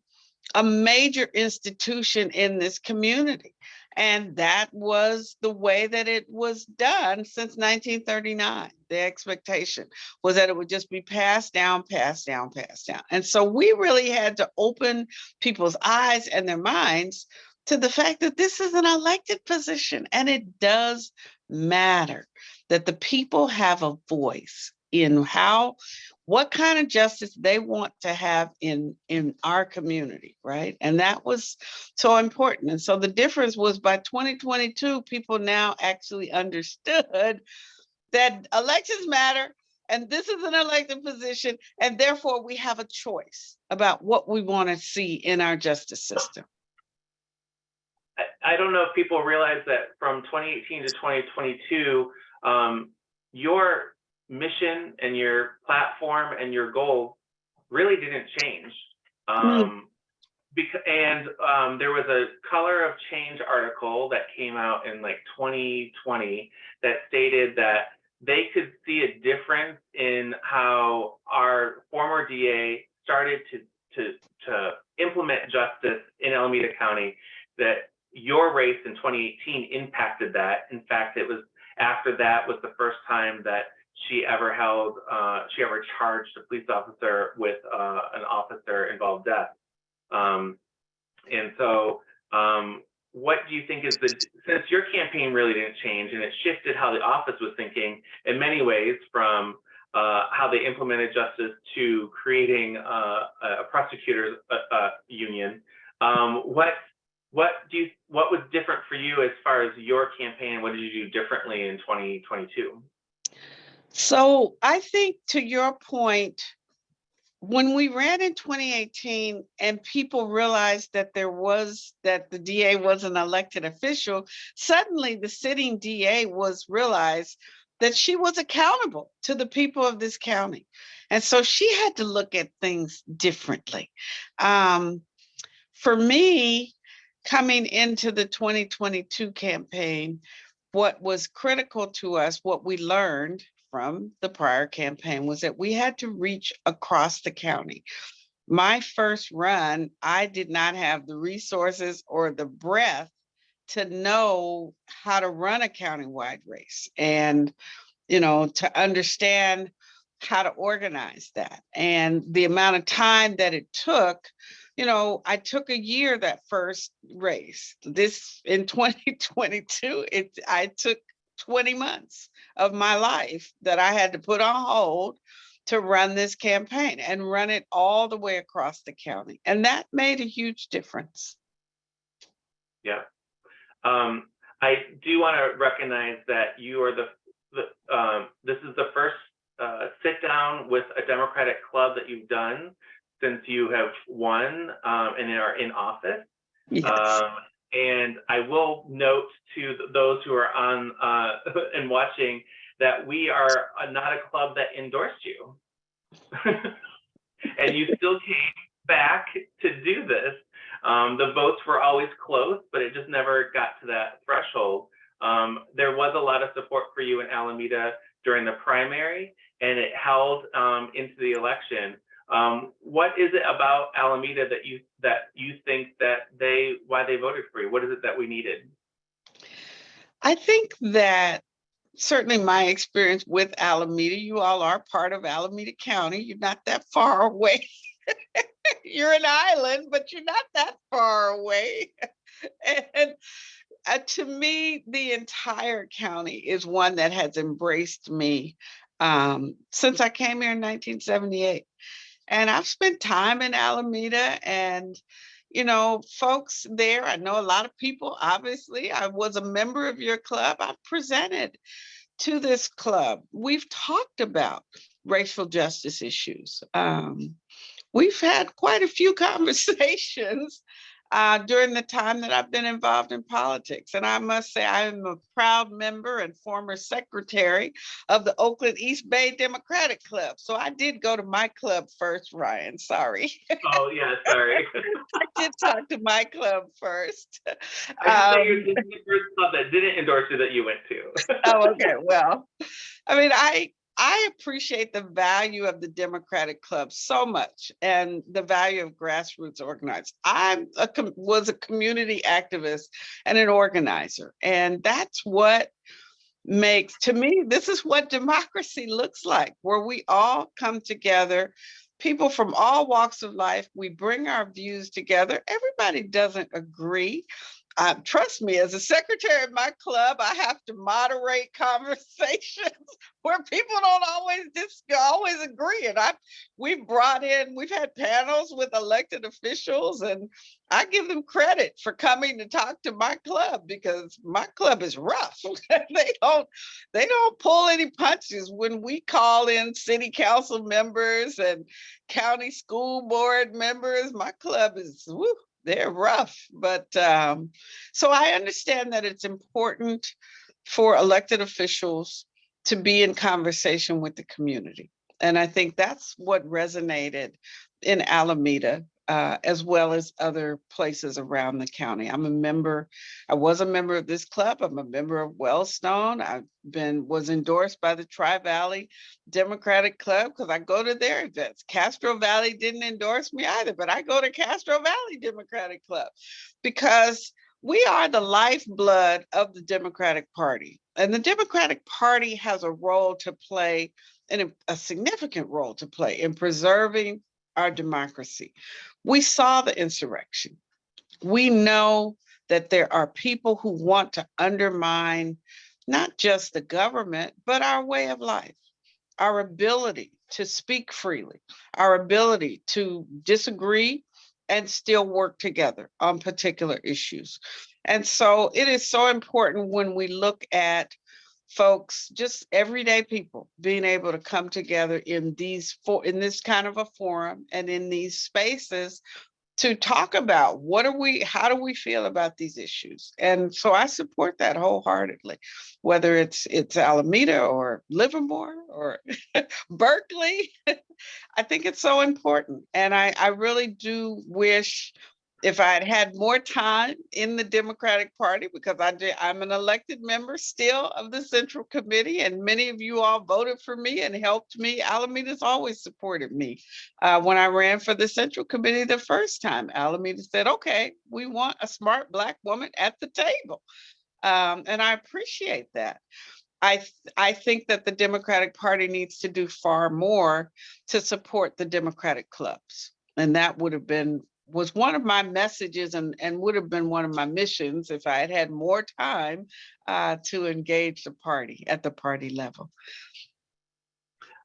a major institution in this community. And that was the way that it was done since 1939. The expectation was that it would just be passed down, passed down, passed down. And so we really had to open people's eyes and their minds to the fact that this is an elected position and it does matter that the people have a voice in how what kind of justice they want to have in in our community right? And that was so important. And so the difference was by 2022 people now actually understood that elections matter and this is an elected position and therefore we have a choice about what we want to see in our justice system. I, don't know if people realize that from 2018 to 2022, um, your mission and your platform and your goals really didn't change. Um, because, and um, there was a Color of Change article that came out in like 2020 that stated that they could see a difference in how our former DA started to to to implement justice in Alameda County. That your race in 2018 impacted that. In fact, it was after that was the first time that she ever held, uh, she ever charged a police officer with uh, an officer involved death. Um, and so, um, what do you think is the, since your campaign really didn't change and it shifted how the office was thinking in many ways from uh, how they implemented justice to creating uh, a prosecutors uh, uh, union, um, what what do you what was different for you as far as your campaign? What did you do differently in 2022? So I think to your point, when we ran in 2018 and people realized that there was that the DA was an elected official, suddenly the sitting DA was realized that she was accountable to the people of this county. And so she had to look at things differently. Um, for me, coming into the 2022 campaign, what was critical to us, what we learned from the prior campaign was that we had to reach across the county. My first run, I did not have the resources or the breadth to know how to run a countywide race and, you know, to understand how to organize that and the amount of time that it took you know, I took a year that first race. This in 2022, it I took 20 months of my life that I had to put on hold to run this campaign and run it all the way across the county. And that made a huge difference. Yeah. Um, I do want to recognize that you are the, the um, this is the first uh, sit down with a Democratic club that you've done since you have won um, and are in office. Yes. Um, and I will note to those who are on uh, and watching that we are uh, not a club that endorsed you. and you still came back to do this. Um, the votes were always close, but it just never got to that threshold. Um, there was a lot of support for you in Alameda during the primary, and it held um, into the election. Um, what is it about Alameda that you that you think that they why they voted for you? What is it that we needed? I think that certainly my experience with Alameda, you all are part of Alameda County. You're not that far away. you're an island, but you're not that far away. and uh, to me, the entire county is one that has embraced me um, since I came here in 1978. And I've spent time in Alameda and, you know, folks there, I know a lot of people, obviously. I was a member of your club. I've presented to this club. We've talked about racial justice issues. Um, we've had quite a few conversations uh, during the time that I've been involved in politics. And I must say, I am a proud member and former secretary of the Oakland East Bay Democratic Club. So I did go to my club first, Ryan. Sorry. Oh yeah, sorry. I did talk to my club first. I Um, um, the first club that didn't endorse you that you went to. oh, okay. Well, I mean, I I appreciate the value of the Democratic Club so much and the value of grassroots organizing. I was a community activist and an organizer, and that's what makes to me this is what democracy looks like where we all come together people from all walks of life we bring our views together everybody doesn't agree trust me, as a secretary of my club, I have to moderate conversations where people don't always always agree. And I, we've brought in, we've had panels with elected officials, and I give them credit for coming to talk to my club because my club is rough. they don't, they don't pull any punches when we call in city council members and county school board members. My club is woo, they're rough. But um, so I understand that it's important for elected officials to be in conversation with the community. And I think that's what resonated in Alameda uh, as well as other places around the county. I'm a member, I was a member of this club. I'm a member of Wellstone. I've been, was endorsed by the Tri-Valley Democratic Club because I go to their events. Castro Valley didn't endorse me either, but I go to Castro Valley Democratic Club because we are the lifeblood of the Democratic Party. And the Democratic Party has a role to play, and a significant role to play in preserving our democracy. We saw the insurrection. We know that there are people who want to undermine not just the government, but our way of life, our ability to speak freely, our ability to disagree and still work together on particular issues. And so it is so important when we look at folks, just everyday people being able to come together in these for in this kind of a forum and in these spaces to talk about what are we, how do we feel about these issues? And so I support that wholeheartedly, whether it's it's Alameda or Livermore or Berkeley. I think it's so important. And I, I really do wish if I had had more time in the Democratic Party, because I did, I'm an elected member still of the Central Committee, and many of you all voted for me and helped me. Alameda's always supported me. Uh, when I ran for the Central Committee the first time, Alameda said, okay, we want a smart Black woman at the table. Um, and I appreciate that. I, th- I think that the Democratic Party needs to do far more to support the Democratic clubs. And that would have been was one of my messages and, and would have been one of my missions if I had had more time uh, to engage the party at the party level.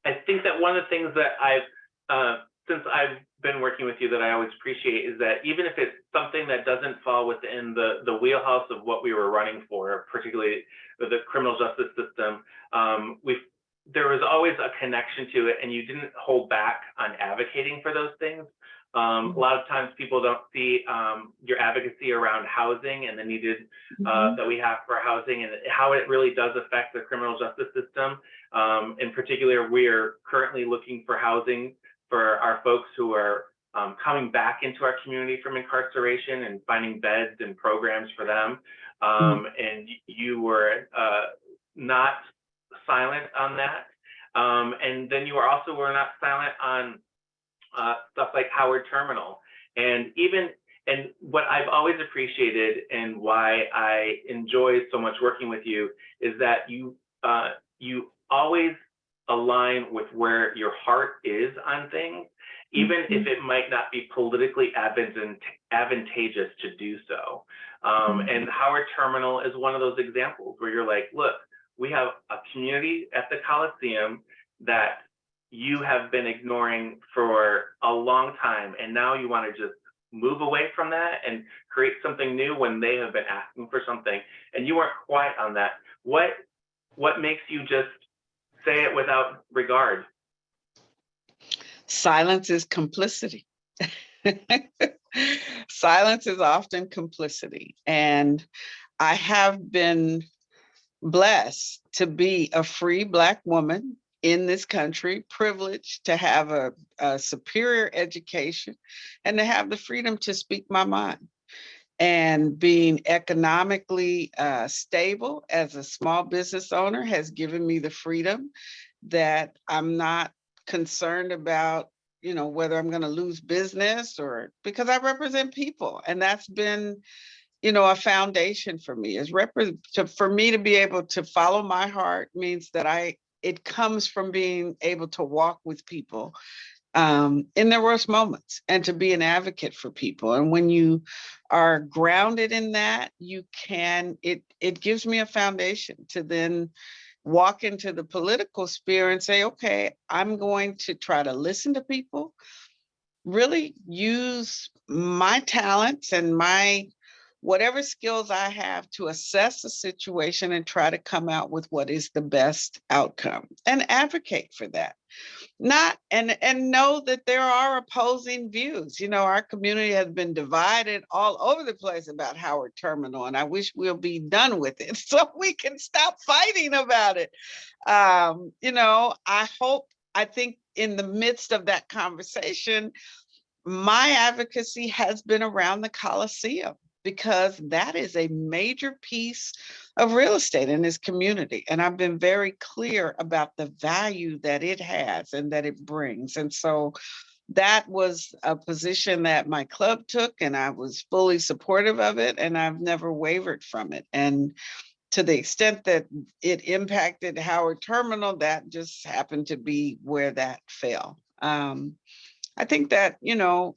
I think that one of the things that I've, uh, since I've been working with you that I always appreciate is that even if it's something that doesn't fall within the, the wheelhouse of what we were running for, particularly the criminal justice system, um, we've there was always a connection to it and you didn't hold back on advocating for those things. Um, a lot of times people don't see um, your advocacy around housing and the needed uh, that we have for housing and how it really does affect the criminal justice system. Um, in particular, we are currently looking for housing for our folks who are um, coming back into our community from incarceration and finding beds and programs for them. Um, and you were uh, not silent on that. Um, and then you are also were not silent on uh, stuff like Howard Terminal. And even, and what I've always appreciated and why I enjoy so much working with you is that you, uh, you always align with where your heart is on things, even mm -hmm. if it might not be politically advantageous to do so. Um, mm -hmm. And Howard Terminal is one of those examples where you're like, look, we have a community at the Coliseum that you have been ignoring for a long time and now you want to just move away from that and create something new when they have been asking for something and you weren't quiet on that. What what makes you just say it without regard? Silence is complicity. Silence is often complicity and i have been blessed to be a free black woman in this country, privileged to have a, a, superior education and to have the freedom to speak my mind. And being economically uh, stable as a small business owner has given me the freedom that I'm not concerned about, you know, whether I'm going to lose business or because I represent people. And that's been, you know, a foundation for me is to, for me to be able to follow my heart means that I it comes from being able to walk with people um, in their worst moments and to be an advocate for people. And when you are grounded in that, you can, it, it gives me a foundation to then walk into the political sphere and say, okay, I'm going to try to listen to people, really use my talents and my whatever skills I have to assess the situation and try to come out with what is the best outcome and advocate for that. Not and and know that there are opposing views. You know, our community has been divided all over the place about Howard Terminal, and I wish we'll be done with it so we can stop fighting about it. Um, you know, I hope, I think in the midst of that conversation, my advocacy has been around the Coliseum because that is a major piece of real estate in this community. And I've been very clear about the value that it has and that it brings. And so that was a position that my club took and I was fully supportive of it and I've never wavered from it. And to the extent that it impacted Howard Terminal, that just happened to be where that fell. Um, I think that, you know,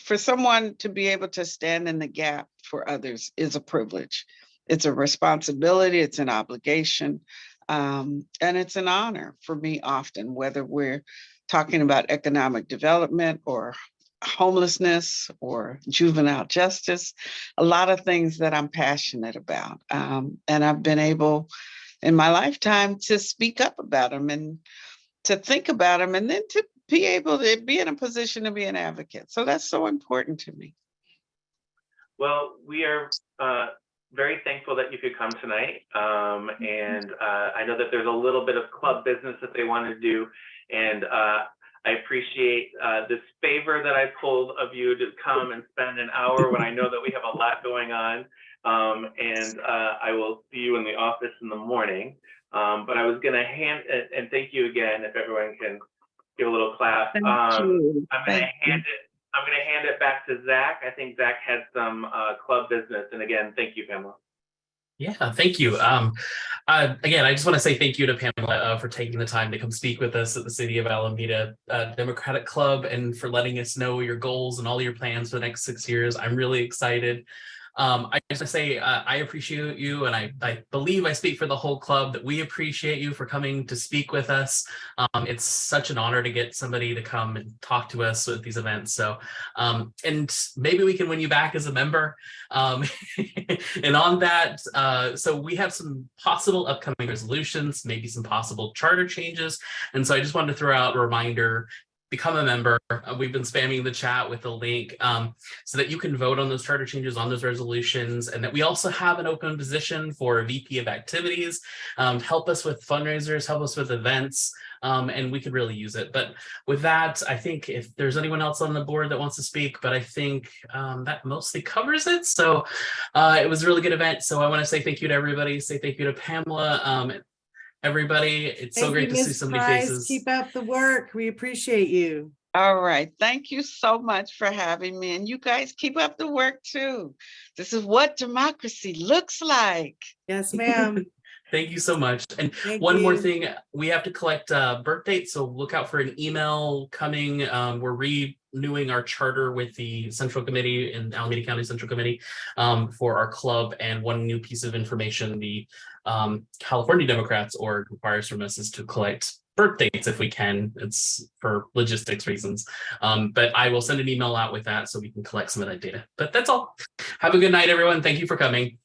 for someone to be able to stand in the gap for others is a privilege. It's a responsibility, it's an obligation, um, and it's an honor for me often, whether we're talking about economic development or homelessness or juvenile justice, a lot of things that I'm passionate about. Um, and I've been able in my lifetime to speak up about them and to think about them and then to be able to be in a position to be an advocate. So that's so important to me. Well, we are uh, very thankful that you could come tonight. Um, and uh, I know that there's a little bit of club business that they want to do. And uh, I appreciate uh, this favor that I pulled of you to come and spend an hour when I know that we have a lot going on. Um, and uh, I will see you in the office in the morning. Um, but I was going to hand, and, and thank you again, if everyone can give a little clap. Thank Um, you. I'm gonna Thank you. hand it, I'm gonna hand it back to Zach. I think Zach had some uh club business. And again, thank you, Pamela. Yeah, thank you. Um, uh, again, I just want to say thank you to Pamela uh, for taking the time to come speak with us at the City of Alameda uh, Democratic Club and for letting us know your goals and all your plans for the next six years. I'm really excited. Um, I just want to say uh, I appreciate you, and I, I believe I speak for the whole club that we appreciate you for coming to speak with us. Um, it's such an honor to get somebody to come and talk to us at these events. So, um, and maybe we can win you back as a member. Um, and on that, uh, so we have some possible upcoming resolutions, maybe some possible charter changes. And so I just wanted to throw out a reminder, become a member. Uh, we've been spamming the chat with the link um, so that you can vote on those charter changes, on those resolutions, and that we also have an open position for VP of activities, um, help us with fundraisers, help us with events, um, and we could really use it. But with that, I think if there's anyone else on the board that wants to speak, but I think um, that mostly covers it. So uh, it was a really good event. So I want to say thank you to everybody. Say thank you to Pamela. Um, everybody, it's so great you, to see so many Price. faces. Keep up the work. We appreciate you. All right. Thank you so much for having me. And you guys keep up the work too. This is what democracy looks like. Yes, ma'am. Thank you so much. And Thank one more thing, we have to collect uh, birth dates, so look out for an email coming. Um, we're renewing our charter with the Central Committee and Alameda County Central Committee um, for our club. And one new piece of information, the um, California Democrats org requires from us is to collect birth dates if we can. It's for logistics reasons. Um, but I will send an email out with that so we can collect some of that data. But that's all. Have a good night, everyone. Thank you for coming.